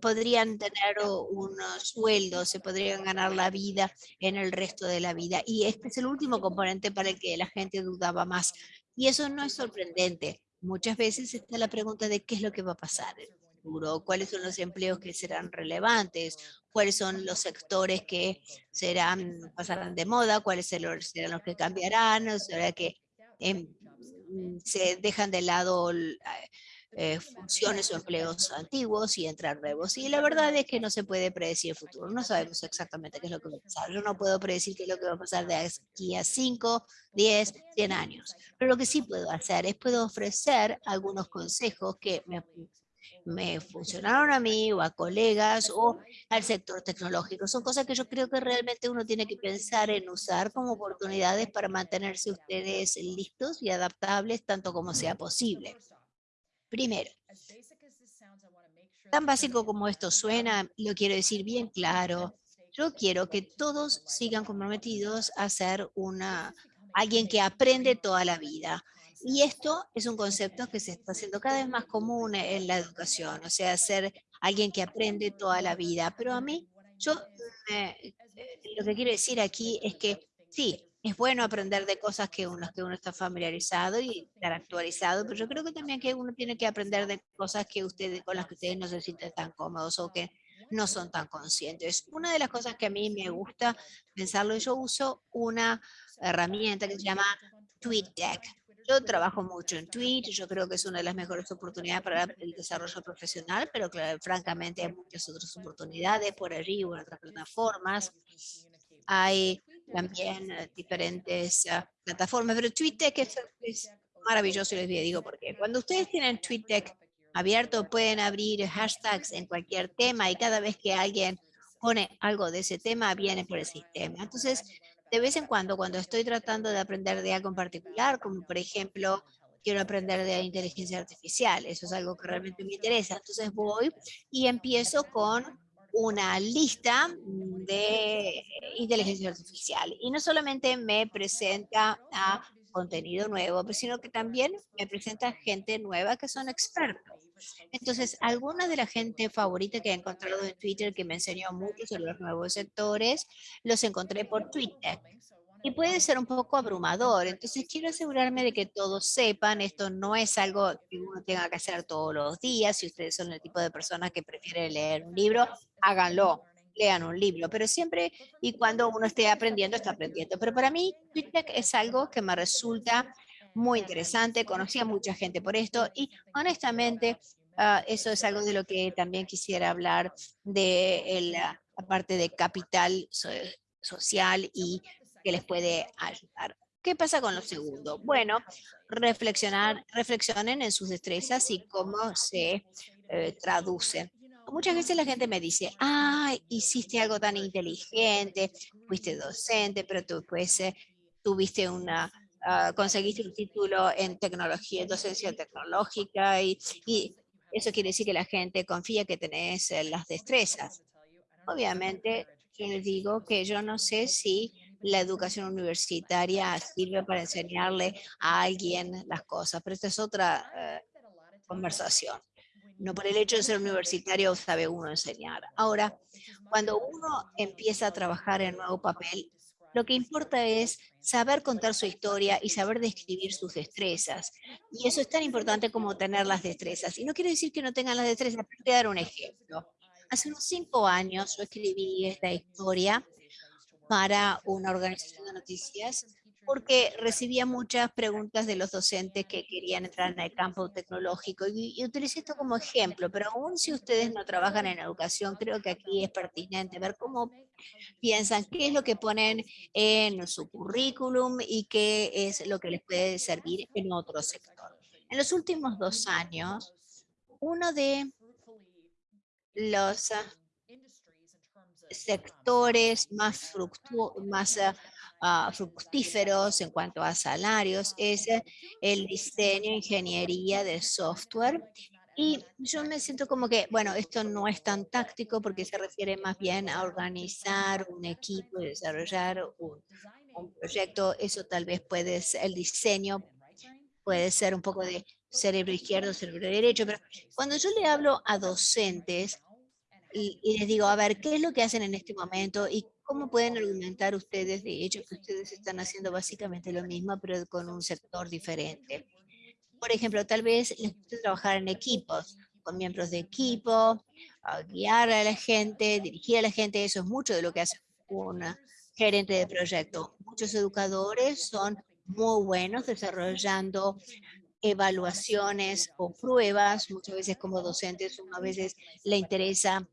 S4: podrían tener unos sueldos, se podrían ganar la vida en el resto de la vida. Y este es el último componente para el que la gente dudaba más. Y eso no es sorprendente. Muchas veces está la pregunta de qué es lo que va a pasar futuro, cuáles son los empleos que serán relevantes, cuáles son los sectores que serán, pasarán de moda, cuáles serán los que cambiarán, o sea, que em, se dejan de lado eh, funciones o empleos antiguos y entrar nuevos. Y la verdad es que no se puede predecir el futuro. No sabemos exactamente qué es lo que va a pasar. Yo no puedo predecir qué es lo que va a pasar de aquí a 5, 10, 100 años. Pero lo que sí puedo hacer es puedo ofrecer algunos consejos que me, me funcionaron a mí o a colegas o al sector tecnológico. Son cosas que yo creo que realmente uno tiene que pensar en usar como oportunidades para mantenerse ustedes listos y adaptables tanto como sea posible. Primero, tan básico como esto suena, lo quiero decir bien claro, yo quiero que todos sigan comprometidos a ser una, alguien que aprende toda la vida. Y esto es un concepto que se está haciendo cada vez más común en la educación, o sea, ser alguien que aprende toda la vida. Pero a mí, yo eh, lo que quiero decir aquí es que sí, es bueno aprender de cosas que uno, que uno está familiarizado y estar actualizado, pero yo creo que también que uno tiene que aprender de cosas que ustedes, con las que ustedes no se sienten tan cómodos o que no son tan conscientes. Una de las cosas que a mí me gusta pensarlo, yo uso una herramienta que se llama TweetDeck. Yo trabajo mucho en Tweet, yo creo que es una de las mejores oportunidades para el desarrollo profesional, pero francamente hay muchas otras oportunidades por allí o en otras plataformas. Hay también eh, diferentes ah, plataformas, pero TweetDeck es, es maravilloso y les digo porque cuando ustedes tienen TweetDeck abierto pueden abrir hashtags en cualquier tema y cada vez que alguien pone algo de ese tema viene por el sistema. Entonces, de vez en cuando, cuando estoy tratando de aprender de algo en particular, como por ejemplo, quiero aprender de inteligencia artificial, eso es algo que realmente me interesa, entonces voy y empiezo con una lista de inteligencia artificial. Y no solamente me presenta a contenido nuevo, sino que también me presenta gente nueva que son expertos. Entonces, alguna de la gente favorita que he encontrado en Twitter que me enseñó mucho sobre los nuevos sectores, los encontré por Twitter y puede ser un poco abrumador. Entonces quiero asegurarme de que todos sepan, esto no es algo que uno tenga que hacer todos los días. Si ustedes son el tipo de personas que prefieren leer un libro, háganlo, lean un libro, pero siempre y cuando uno esté aprendiendo, está aprendiendo. Pero para mí, Twitter es algo que me resulta muy interesante, conocí a mucha gente por esto y honestamente ah, eso es algo de lo que también quisiera hablar de la parte de capital social y que les puede ayudar. ¿Qué pasa con lo segundo? Bueno, reflexionar, reflexionen en sus destrezas y cómo se eh, traducen. Muchas veces la gente me dice, ah, hiciste algo tan inteligente, fuiste docente, pero tú pues, eh, tuviste una, ah, conseguiste un título en tecnología, en docencia tecnológica y, y, eso quiere decir que la gente confía que tenés eh, las destrezas. Obviamente, yo les digo que yo no sé si la educación universitaria sirve para enseñarle a alguien las cosas, pero esta es otra eh, conversación. No por el hecho de ser universitario sabe uno enseñar. Ahora, cuando uno empieza a trabajar en nuevo papel, lo que importa es saber contar su historia y saber describir sus destrezas. Y eso es tan importante como tener las destrezas. Y no quiere decir que no tengan las destrezas, pero voy dar un ejemplo. Hace unos cinco años yo escribí esta historia para una organización de noticias porque recibía muchas preguntas de los docentes que querían entrar en el campo tecnológico y, y, utilicé esto como ejemplo, pero aún si ustedes no trabajan en educación, creo que aquí es pertinente ver cómo piensan, qué es lo que ponen en su currículum y qué es lo que les puede servir en otro sector. En los últimos dos años, uno de los sectores más, más fructíferos en cuanto a salarios es el diseño, ingeniería de software Y yo me siento como que, bueno, esto no es tan táctico porque se refiere más bien a organizar un equipo, desarrollar un, un proyecto. Eso tal vez puede ser el diseño, puede ser un poco de cerebro izquierdo, cerebro derecho, pero cuando yo le hablo a docentes y, les digo, a ver, ¿qué es lo que hacen en este momento y cómo pueden argumentar ustedes de hecho que ustedes están haciendo básicamente lo mismo, pero con un sector diferente? Por ejemplo, tal vez les gusta trabajar en equipos, con miembros de equipo, guiar a la gente, dirigir a la gente, eso es mucho de lo que hace un gerente de proyecto. Muchos educadores son muy buenos desarrollando evaluaciones o pruebas, muchas veces como docentes, uno a veces le interesa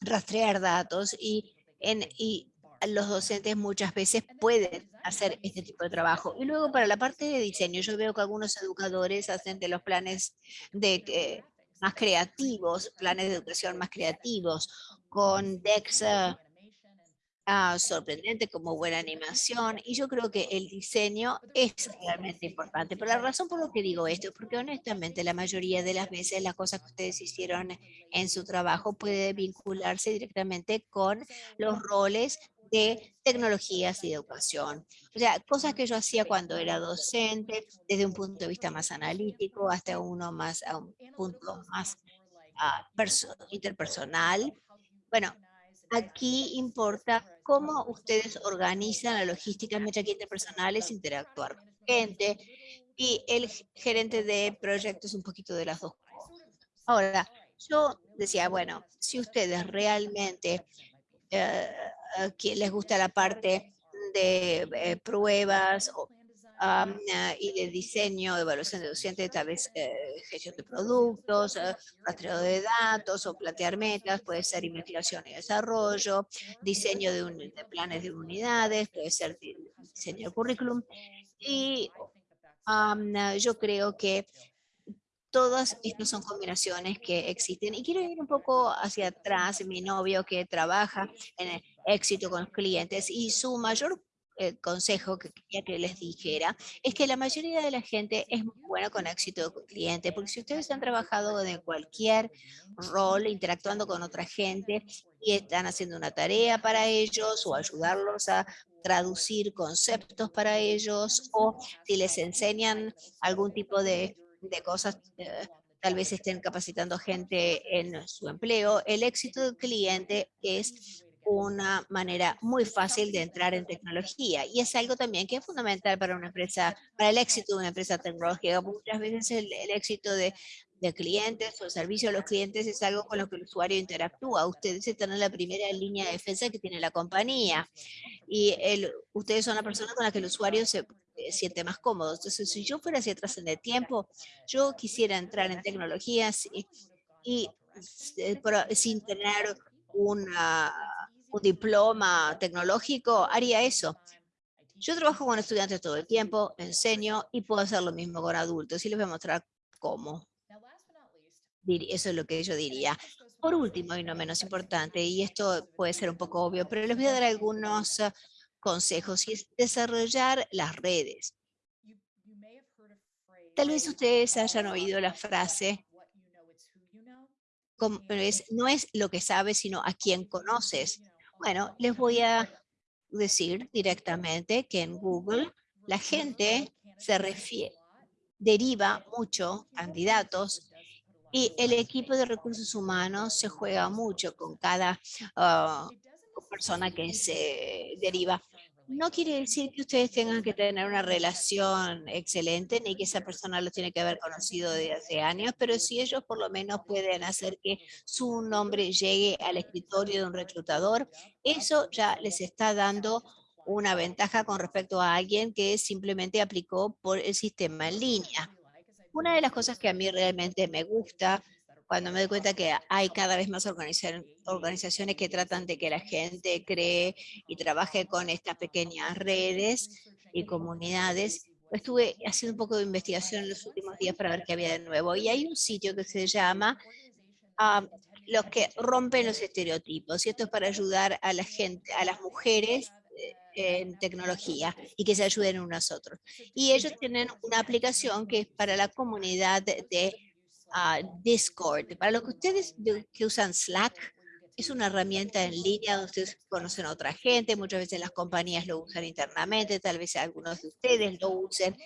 S4: rastrear datos y, en, y los docentes muchas veces pueden hacer este tipo de trabajo. Y luego para la parte de diseño, yo veo que algunos educadores hacen de los planes de, más creativos, planes de educación más creativos, con DEXA Ah, sorprendente, como buena animación, y yo creo que el diseño es realmente importante. Pero la razón por lo que digo esto es porque honestamente la mayoría de las veces las cosas que ustedes hicieron en su trabajo puede vincularse directamente con los roles de tecnologías y educación. O sea, cosas que yo hacía cuando era docente, desde un punto de vista más analítico hasta uno más, a un punto más uh, interpersonal. Bueno, Aquí importa cómo ustedes organizan la logística mientras que interpersonales, interactuar con gente y el gerente de proyectos un poquito de las dos cosas. Ahora, yo decía, bueno, si ustedes realmente eh, eh, les gusta la parte de eh, pruebas o Ah, y de diseño, evaluación de docentes, tal vez eh, gestión de productos, eh, rastreo de datos o plantear metas, puede ser investigación y desarrollo, diseño de, planes de unidades, puede ser diseño de currículum. Y yo creo que todas estas son combinaciones que existen. Y quiero ir un poco hacia atrás, mi novio que trabaja en éxito con los clientes y su mayor el consejo que quería que les dijera es que la mayoría de la gente es muy buena con éxito con cliente, porque si ustedes han trabajado en cualquier rol, interactuando con otra gente y están haciendo una tarea para ellos o ayudarlos a traducir conceptos para ellos o si les enseñan algún tipo de, de cosas, eh, tal vez estén capacitando gente en su empleo, el éxito del cliente es una manera muy fácil de entrar en tecnología y es algo también que es fundamental para una empresa, para el éxito de una empresa tecnológica. Muchas veces el, éxito de, de, clientes o el servicio a los clientes es algo con lo que el usuario interactúa. Ustedes están en la primera línea de defensa que tiene la compañía y el, ustedes son la persona con la que el usuario se eh, siente más cómodo. Entonces, si yo fuera hacia atrás en el tiempo, yo quisiera entrar en tecnologías y, y eh, sin tener una un diploma tecnológico, haría eso. Yo trabajo con estudiantes todo el tiempo, enseño y puedo hacer lo mismo con adultos y les voy a mostrar cómo. Eso es lo que yo diría. Por último y no menos importante, y esto puede ser un poco obvio, pero les voy a dar algunos ah, consejos y es desarrollar las redes. Tal vez ustedes hayan oído la frase, no es lo que sabes, sino a quién conoces. Bueno, les voy a decir directamente que en Google la gente se refiere, deriva mucho candidatos y el equipo de recursos humanos se juega mucho con cada ah, persona que se deriva. No quiere decir que ustedes tengan que tener una relación excelente, ni que esa persona lo tiene que haber conocido de hace años, pero si ellos por lo menos pueden hacer que su nombre llegue al escritorio de un reclutador, eso ya les está dando una ventaja con respecto a alguien que simplemente aplicó por el sistema en línea. Una de las cosas que a mí realmente me gusta cuando me doy cuenta que hay cada vez más organizaciones que tratan de que la gente cree y trabaje con estas pequeñas redes y comunidades, estuve haciendo un poco de investigación en los últimos días para ver qué había de nuevo. Y hay un sitio que se llama ah, Los que rompen los estereotipos. Y esto es para ayudar a la gente, a las mujeres eh, en tecnología y que se ayuden unos a otros. Y ellos tienen una aplicación que es para la comunidad de Discord. Para los que ustedes que usan Slack, es una herramienta en línea donde ustedes conocen a otra gente, muchas veces las compañías lo usan internamente, tal vez algunos de ustedes lo usen.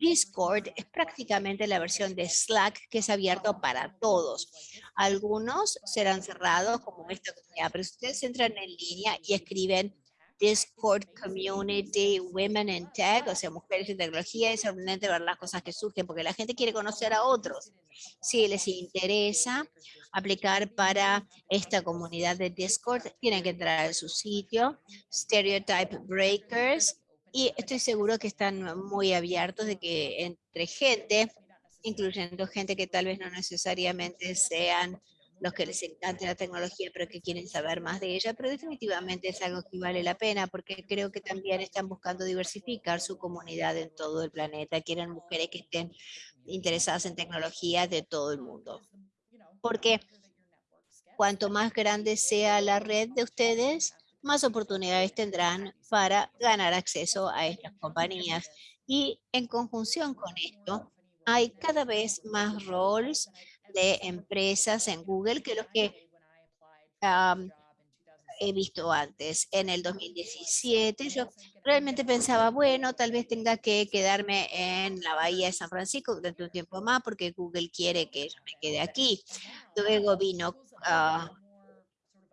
S4: Discord es prácticamente la versión de Slack que es abierto para todos. Algunos serán cerrados como esta comunidad, pero ustedes entran en línea y escriben Discord Community Women in Tech, o sea, mujeres en tecnología, es sorprendente ver las cosas que surgen, porque la gente quiere conocer a otros. Si les interesa aplicar para esta comunidad de Discord, tienen que entrar a su sitio, Stereotype Breakers, y estoy seguro que están muy abiertos de que entre gente, incluyendo gente que tal vez no necesariamente sean los que les encanta la tecnología pero que quieren saber más de ella, pero definitivamente es algo que vale la pena porque creo que también están buscando diversificar su comunidad en todo el planeta, quieren mujeres que estén interesadas en tecnología de todo el mundo. Porque cuanto más grande sea la red de ustedes, más oportunidades tendrán para ganar acceso a estas compañías. Y en conjunción con esto, hay cada vez más roles de empresas en Google que los que he visto antes. En el 2017 yo realmente pensaba, bueno, tal vez tenga que quedarme en la bahía de San Francisco durante un tiempo más porque Google quiere que yo me quede aquí. Luego vino uh,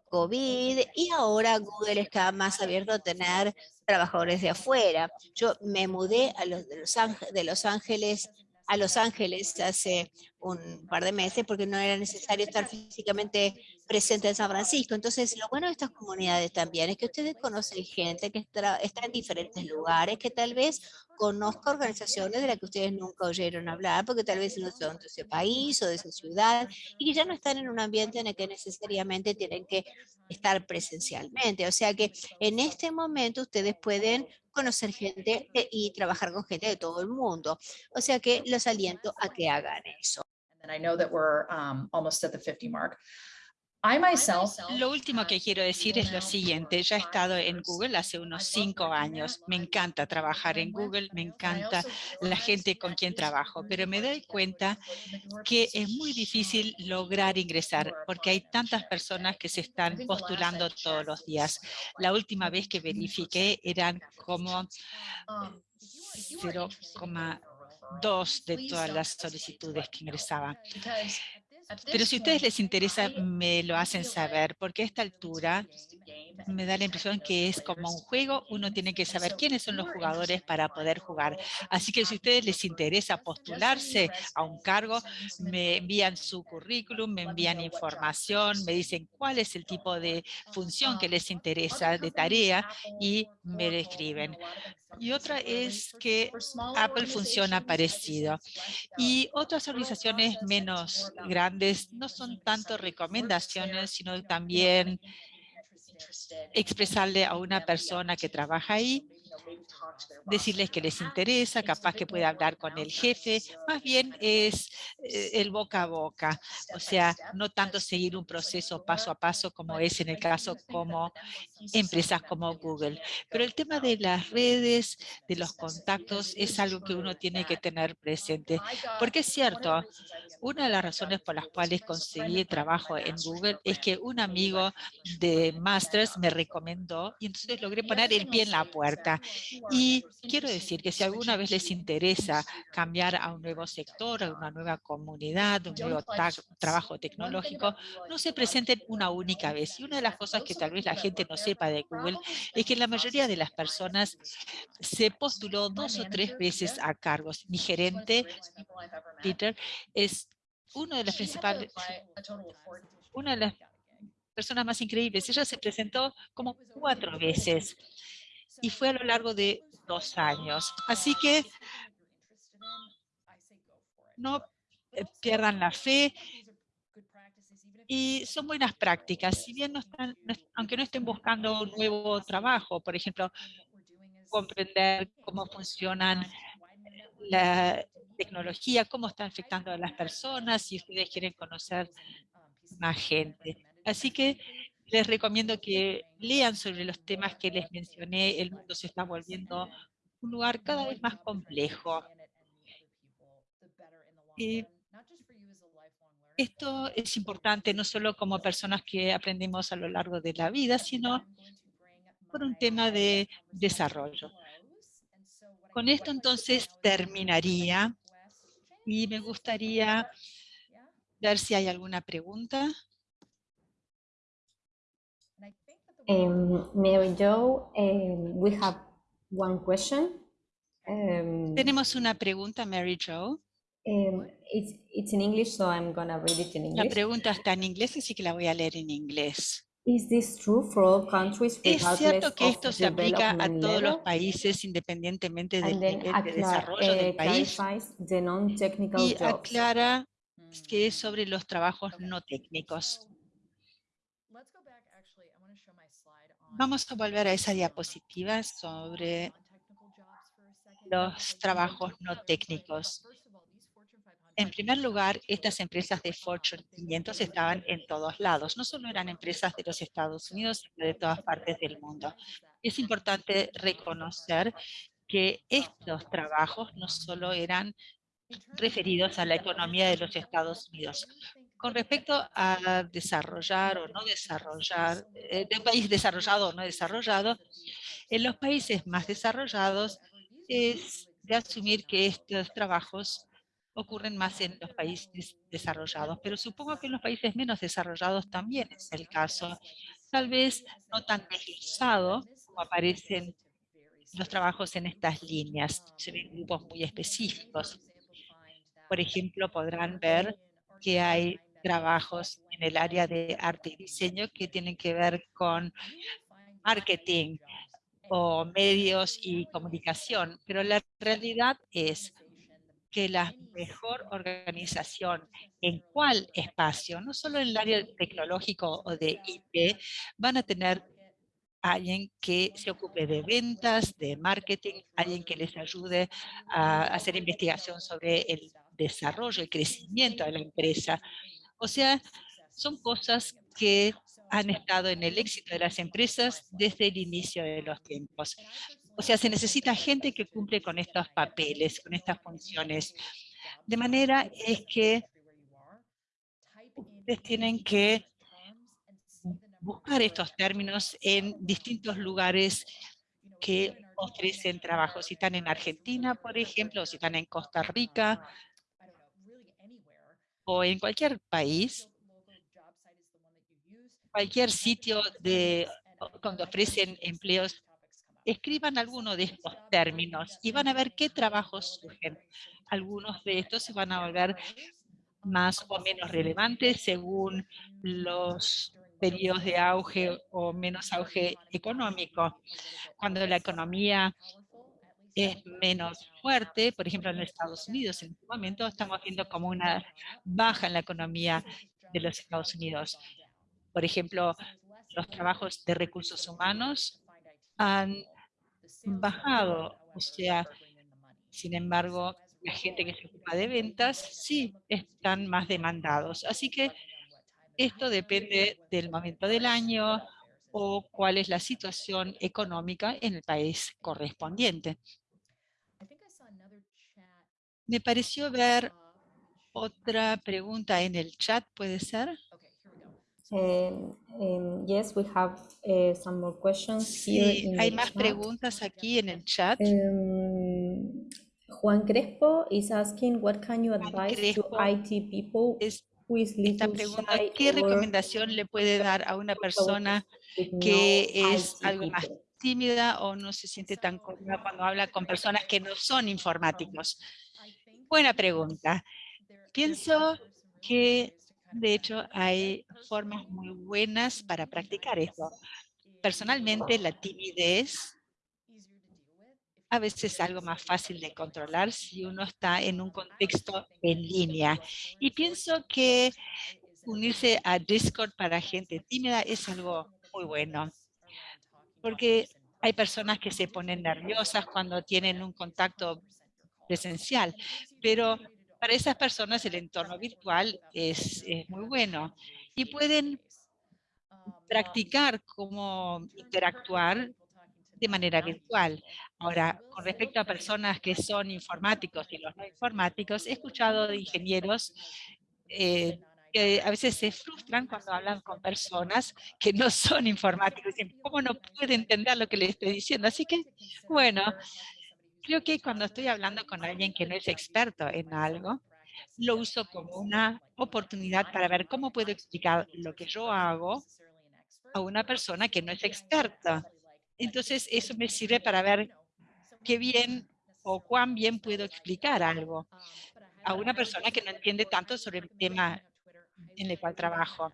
S4: COVID y ahora Google está más abierto a tener trabajadores de afuera. Yo me mudé a los de Los, de los Ángeles a Los Ángeles hace un par de meses porque no era necesario estar físicamente presente en San Francisco. Entonces, lo bueno de estas comunidades también es que ustedes conocen gente que está, en diferentes lugares, que tal vez conozca organizaciones de las que ustedes nunca oyeron hablar, porque tal vez no son de ese país o de esa ciudad, y que ya no están en un ambiente en el que necesariamente tienen que estar presencialmente. O sea que en este momento ustedes pueden conocer gente y trabajar con gente de todo el mundo. O sea que los aliento a que hagan eso.
S5: Lo último que quiero decir es lo siguiente, ya he estado en Google hace unos cinco años, me encanta trabajar en Google, me encanta la gente con quien trabajo, pero me doy cuenta que es muy difícil lograr ingresar porque hay tantas personas que se están postulando todos los días. La última vez que verifiqué eran como 0,2 de todas las solicitudes que ingresaban. Pero si a ustedes les interesa, me lo hacen saber, porque a esta altura me da la impresión que es como un juego, uno tiene que saber quiénes son los jugadores para poder jugar. Así que si a ustedes les interesa postularse a un cargo, me envían su currículum, me envían información, me dicen cuál es el tipo de función que les interesa, de tarea, y me describen. Y otra es que Apple funciona parecido. Y otras organizaciones menos grandes no son tanto recomendaciones, sino también expresarle a una persona que trabaja ahí decirles que les interesa, capaz que puede hablar con el jefe, más bien es eh, el boca a boca, o sea, no tanto seguir un proceso paso a paso como es en el caso como empresas como Google. Pero el tema de las redes, de los contactos, es algo que uno tiene que tener presente, porque es cierto, una de las razones por las cuales conseguí trabajo en Google es que un amigo de Masters me recomendó y entonces logré poner el pie en la puerta. Y quiero decir que si alguna vez les interesa cambiar a un nuevo sector, a una nueva comunidad, un nuevo trabajo tecnológico, no se presenten una única vez. Y una de las cosas que tal vez la gente no sepa de Google es que la mayoría de las personas se postuló dos o tres veces a cargos. Mi gerente, Peter, es uno de las principales, una de las personas más increíbles. Ella se presentó como cuatro veces y fue a lo largo de dos años. Así que no eh, pierdan la fe y son buenas prácticas. Si bien no están, aunque no estén buscando un nuevo trabajo, por ejemplo, comprender cómo funcionan la tecnología, cómo está afectando a las personas, si ustedes quieren conocer más gente. Así que les recomiendo que lean sobre los temas que les mencioné. El mundo se está volviendo un lugar cada vez más complejo. Esto es importante no solo como personas que aprendemos a lo largo de la vida, sino por un tema de desarrollo. Con esto entonces terminaría y me gustaría ver si hay alguna pregunta.
S7: Um, Mary Jo, um, we have one question.
S5: Um, Tenemos una pregunta, Mary Jo.
S7: It's, it's in English, so I'm gonna read it in English.
S5: La pregunta está en inglés, así que la voy a leer en inglés.
S7: Is this true for all countries
S5: ¿Es cierto que esto se aplica a todos los países independientemente del nivel de desarrollo del país? Y aclara que es sobre los trabajos no técnicos. Vamos a volver a esa diapositiva sobre los trabajos no técnicos. En primer lugar, estas empresas de Fortune 500 estaban en todos lados. No solo eran empresas de los Estados Unidos, sino de todas partes del mundo. Es importante reconocer que estos trabajos no solo eran referidos a la economía de los Estados Unidos. Con respecto a desarrollar o no desarrollar, eh, de un país desarrollado o no desarrollado, en los países más desarrollados es de asumir que estos trabajos ocurren más en los países desarrollados, pero supongo que en los países menos desarrollados también es el caso. Tal vez no tan deslizado como aparecen los trabajos en estas líneas, se grupos muy específicos. Por ejemplo, podrán ver que hay trabajos en el área de arte y diseño que tienen que ver con marketing o medios y comunicación, pero la realidad es que la mejor organización en cuál espacio, no solo en el área tecnológico o de IT, van a tener alguien que se ocupe de ventas, de marketing, alguien que les ayude a hacer investigación sobre el desarrollo, el crecimiento de la empresa. O sea, son cosas que han estado en el éxito de las empresas desde el inicio de los tiempos. O sea, se necesita gente que cumple con estos papeles, con estas funciones. De manera es que ustedes tienen que buscar estos términos en distintos lugares que ofrecen trabajo. Si están en Argentina, por ejemplo, o si están en Costa Rica, o en cualquier país, cualquier sitio de, cuando ofrecen empleos escriban alguno de estos términos y van a ver qué trabajos surgen. Algunos de estos se van a volver más o menos relevantes según los periodos de auge o menos auge económico. Cuando la economía es menos fuerte, por ejemplo en Estados Unidos en este momento estamos viendo como una baja en la economía de los Estados Unidos. Por ejemplo, los trabajos de recursos humanos han bajado. O sea, sin embargo, la gente que se ocupa de ventas sí están más demandados. Así que esto depende del momento del año o cuál es la situación económica en el país correspondiente. Me pareció ver otra pregunta en el chat, ¿puede ser?
S7: Um, um, yes, we have uh, some more questions
S5: sí, hay más preguntas aquí en el chat.
S7: Um, Juan Crespo is asking, what can you advise to IT people
S5: es, who is esta pregunta, ¿qué recomendación le puede dar a una persona que es algo más tímida o no se siente tan cómoda cuando habla con personas que no son informáticos? Buena pregunta. Pienso que de hecho, hay formas muy buenas para practicar esto. Personalmente, la timidez a veces es algo más fácil de controlar si uno está en un contexto en línea. Y pienso que unirse a Discord para gente tímida es algo muy bueno. Porque hay personas que se ponen nerviosas cuando tienen un contacto presencial, pero para esas personas el entorno virtual es, muy bueno y pueden practicar cómo interactuar de manera virtual. Ahora, con respecto a personas que son informáticos y los no informáticos, he escuchado de ingenieros eh, que a veces se frustran cuando hablan con personas que no son informáticos. ¿cómo no puede entender lo que le estoy diciendo? Así que, bueno, creo que cuando estoy hablando con alguien que no es experto en algo, lo uso como una oportunidad para ver cómo puedo explicar lo que yo hago a una persona que no es experta. Entonces, eso me sirve para ver qué bien o cuán bien puedo explicar algo a una persona que no entiende tanto sobre el tema en el cual trabajo.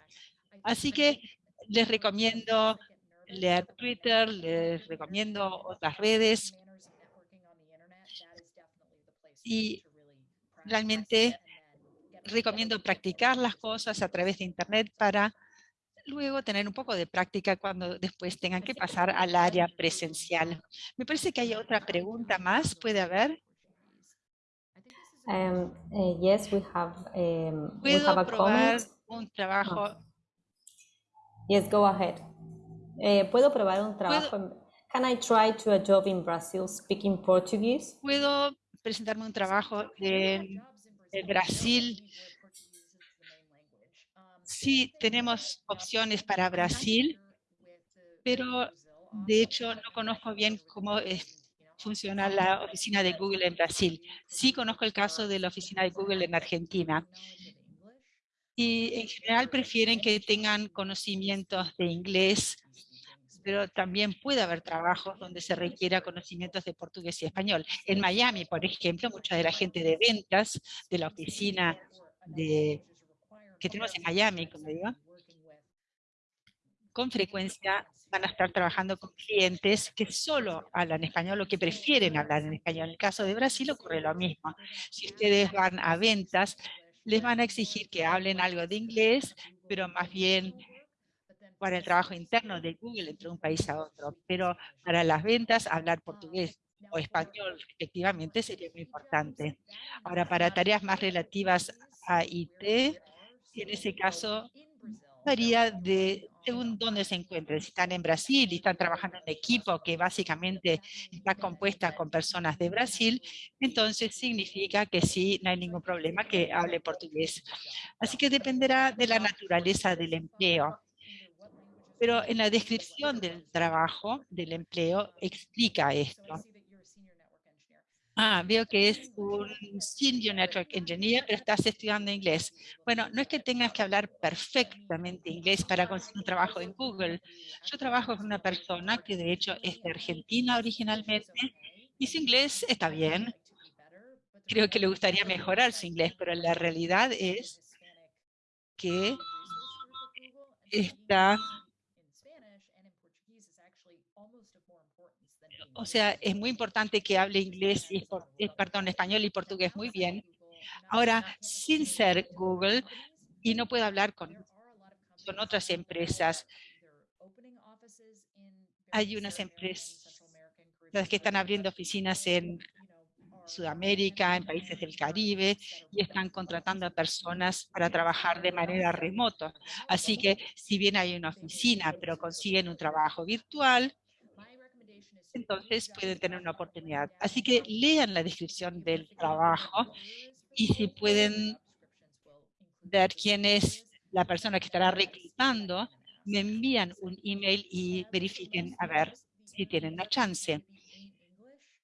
S5: Así que les recomiendo leer Twitter, les recomiendo otras redes y realmente recomiendo practicar las cosas a través de Internet para luego tener un poco de práctica cuando después tengan que pasar al área presencial. Me parece que hay otra pregunta más, ¿puede haber?
S7: Um, uh, yes, we have, um, we
S5: have a probar un trabajo? Oh.
S7: Yes, go ahead. Eh, ¿Puedo probar un trabajo?
S5: ¿Puedo?
S7: Can I try to a job in Brazil speaking Portuguese?
S5: ¿Puedo presentarme un trabajo en Brasil sí tenemos opciones para Brasil, pero de hecho no conozco bien cómo funciona la oficina de Google en Brasil. Sí conozco el caso de la oficina de Google en Argentina. Y en general prefieren que tengan conocimientos de inglés, pero también puede haber trabajos donde se requiera conocimientos de portugués y español. En Miami, por ejemplo, mucha de la gente de ventas de la oficina de que tenemos en Miami, como digo, con frecuencia van a estar trabajando con clientes que solo hablan español o que prefieren hablar en español. En el caso de Brasil ocurre lo mismo. Si ustedes van a ventas, les van a exigir que hablen algo de inglés, pero más bien para el trabajo interno de Google entre un país a otro. Pero para las ventas, hablar portugués o español respectivamente sería muy importante. Ahora, para tareas más relativas a IT, en ese caso varía de según dónde se encuentren. Si están en Brasil y están trabajando en equipo que básicamente está compuesta con personas de Brasil, entonces significa que sí, no hay ningún problema que hable portugués. Así que dependerá de la naturaleza del empleo. Pero en la descripción del trabajo, del empleo, explica esto. Ah, veo que es un Senior Network Engineer, pero estás estudiando inglés. Bueno, no es que tengas que hablar perfectamente inglés para conseguir un trabajo en Google. Yo trabajo con una persona que de hecho es de Argentina originalmente y su inglés está bien. Creo que le gustaría mejorar su inglés, pero la realidad es que está o sea, es muy importante que hable inglés, y, eh, perdón, español y portugués muy bien. Ahora, sin ser Google, y no puedo hablar con, con otras empresas, hay unas empresas que están abriendo oficinas en Sudamérica, en países del Caribe, y están contratando a personas para trabajar de manera remota. Así que si bien hay una oficina, pero consiguen un trabajo virtual, entonces pueden tener una oportunidad. Así que lean la descripción del trabajo y si pueden ver quién es la persona que estará reclutando, me envían un email y verifiquen a ver si tienen la chance.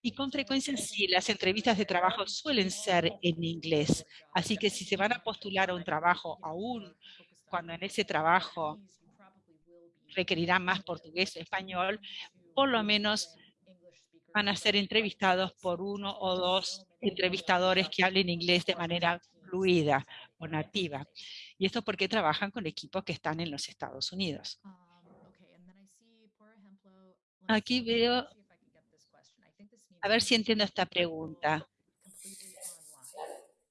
S5: Y con frecuencia sí, las entrevistas de trabajo suelen ser en inglés. Así que si se van a postular a un trabajo aún cuando en ese trabajo requerirá más portugués o español, por lo menos van a ser entrevistados por uno o dos entrevistadores que hablen inglés de manera fluida o nativa. Y esto porque trabajan con equipos que están en los Estados Unidos. Aquí veo, a ver si entiendo esta pregunta.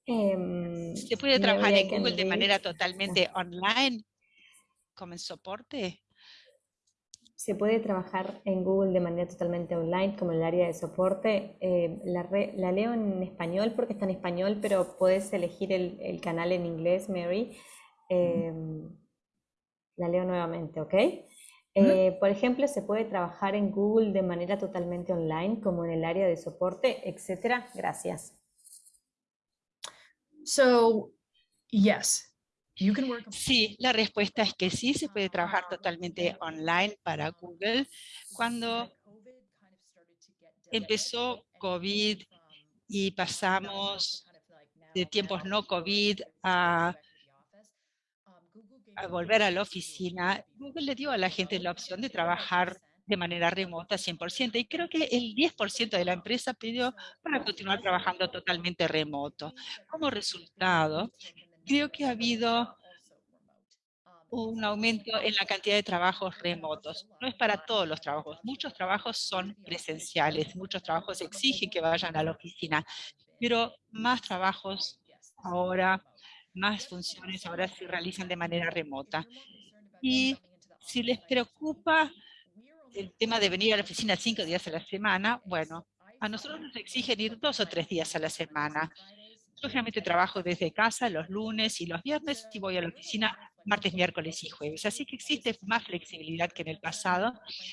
S7: Em,
S5: ¿Se puede trabajar en Google de manera totalmente online como en soporte?
S7: Se puede trabajar en Google de manera totalmente online, como en el área de soporte. Eh, la, la, leo en español porque está en español, pero puedes elegir el, el canal en inglés, Mary. Em, la leo nuevamente, ¿ok? Eh, por ejemplo, se puede trabajar en Google de manera totalmente online, como en el área de soporte, etcétera. Gracias.
S3: So, yes.
S5: Sí, la respuesta es que sí, se puede trabajar totalmente online para Google. Cuando empezó COVID y pasamos de tiempos no COVID a, a volver a la oficina, Google le dio a la gente la opción de trabajar de manera remota 100%. Y creo que el 10% de la empresa pidió para continuar trabajando totalmente remoto. Como resultado, creo que ha habido un aumento en la cantidad de trabajos remotos. No es para todos los trabajos. Muchos trabajos son presenciales, muchos trabajos exigen que vayan a la oficina, pero más trabajos ahora, más funciones ahora se realizan de manera remota. Y si les preocupa el tema de venir a la oficina cinco días a la semana, bueno, a nosotros nos exigen ir dos o tres días a la semana. Yo generalmente trabajo desde casa los lunes y los viernes y voy a la oficina martes, miércoles y jueves. Así que existe más flexibilidad que en el pasado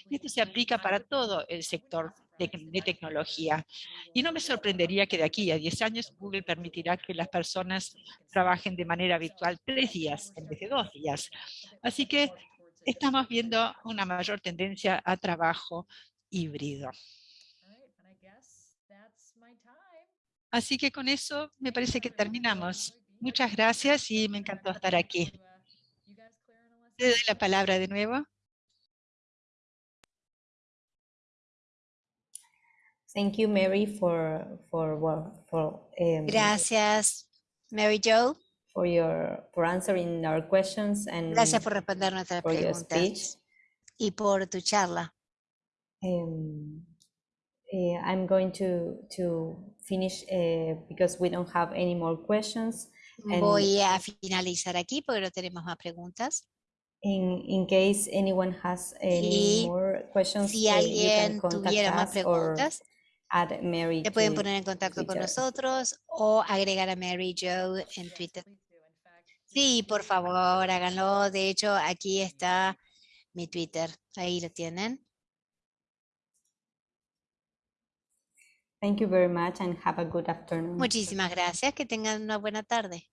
S5: y esto se aplica para todo el sector de, de, tecnología. Y no me sorprendería que de aquí a 10 años Google permitirá que las personas trabajen de manera virtual tres días en vez de dos días. Así que estamos viendo una mayor tendencia a trabajo híbrido. Así que con eso me parece que terminamos. Muchas gracias y me encantó estar aquí. Te doy la palabra de nuevo.
S7: Thank you, Mary, for, for, for um,
S4: Gracias, Mary Jo.
S7: For your, for answering our questions and
S4: Gracias por responder nuestras preguntas y por tu charla.
S7: Um, eh, I'm going to, to finish uh, because we don't have any more questions. And
S4: Voy a finalizar aquí porque no tenemos más preguntas.
S7: in, in case anyone has any
S4: Y
S7: more questions,
S4: Si
S7: uh, you can
S4: alguien
S7: contact
S4: tuviera más preguntas,
S7: add Mary
S4: se pueden poner en contacto con
S7: Twitter.
S4: nosotros o agregar a Mary Jo en Twitter. Sí, por favor, háganlo. De hecho, aquí está mi Twitter. Ahí lo tienen.
S7: Thank you very much and have a good afternoon.
S4: Muchísimas gracias. Que tengan una buena tarde.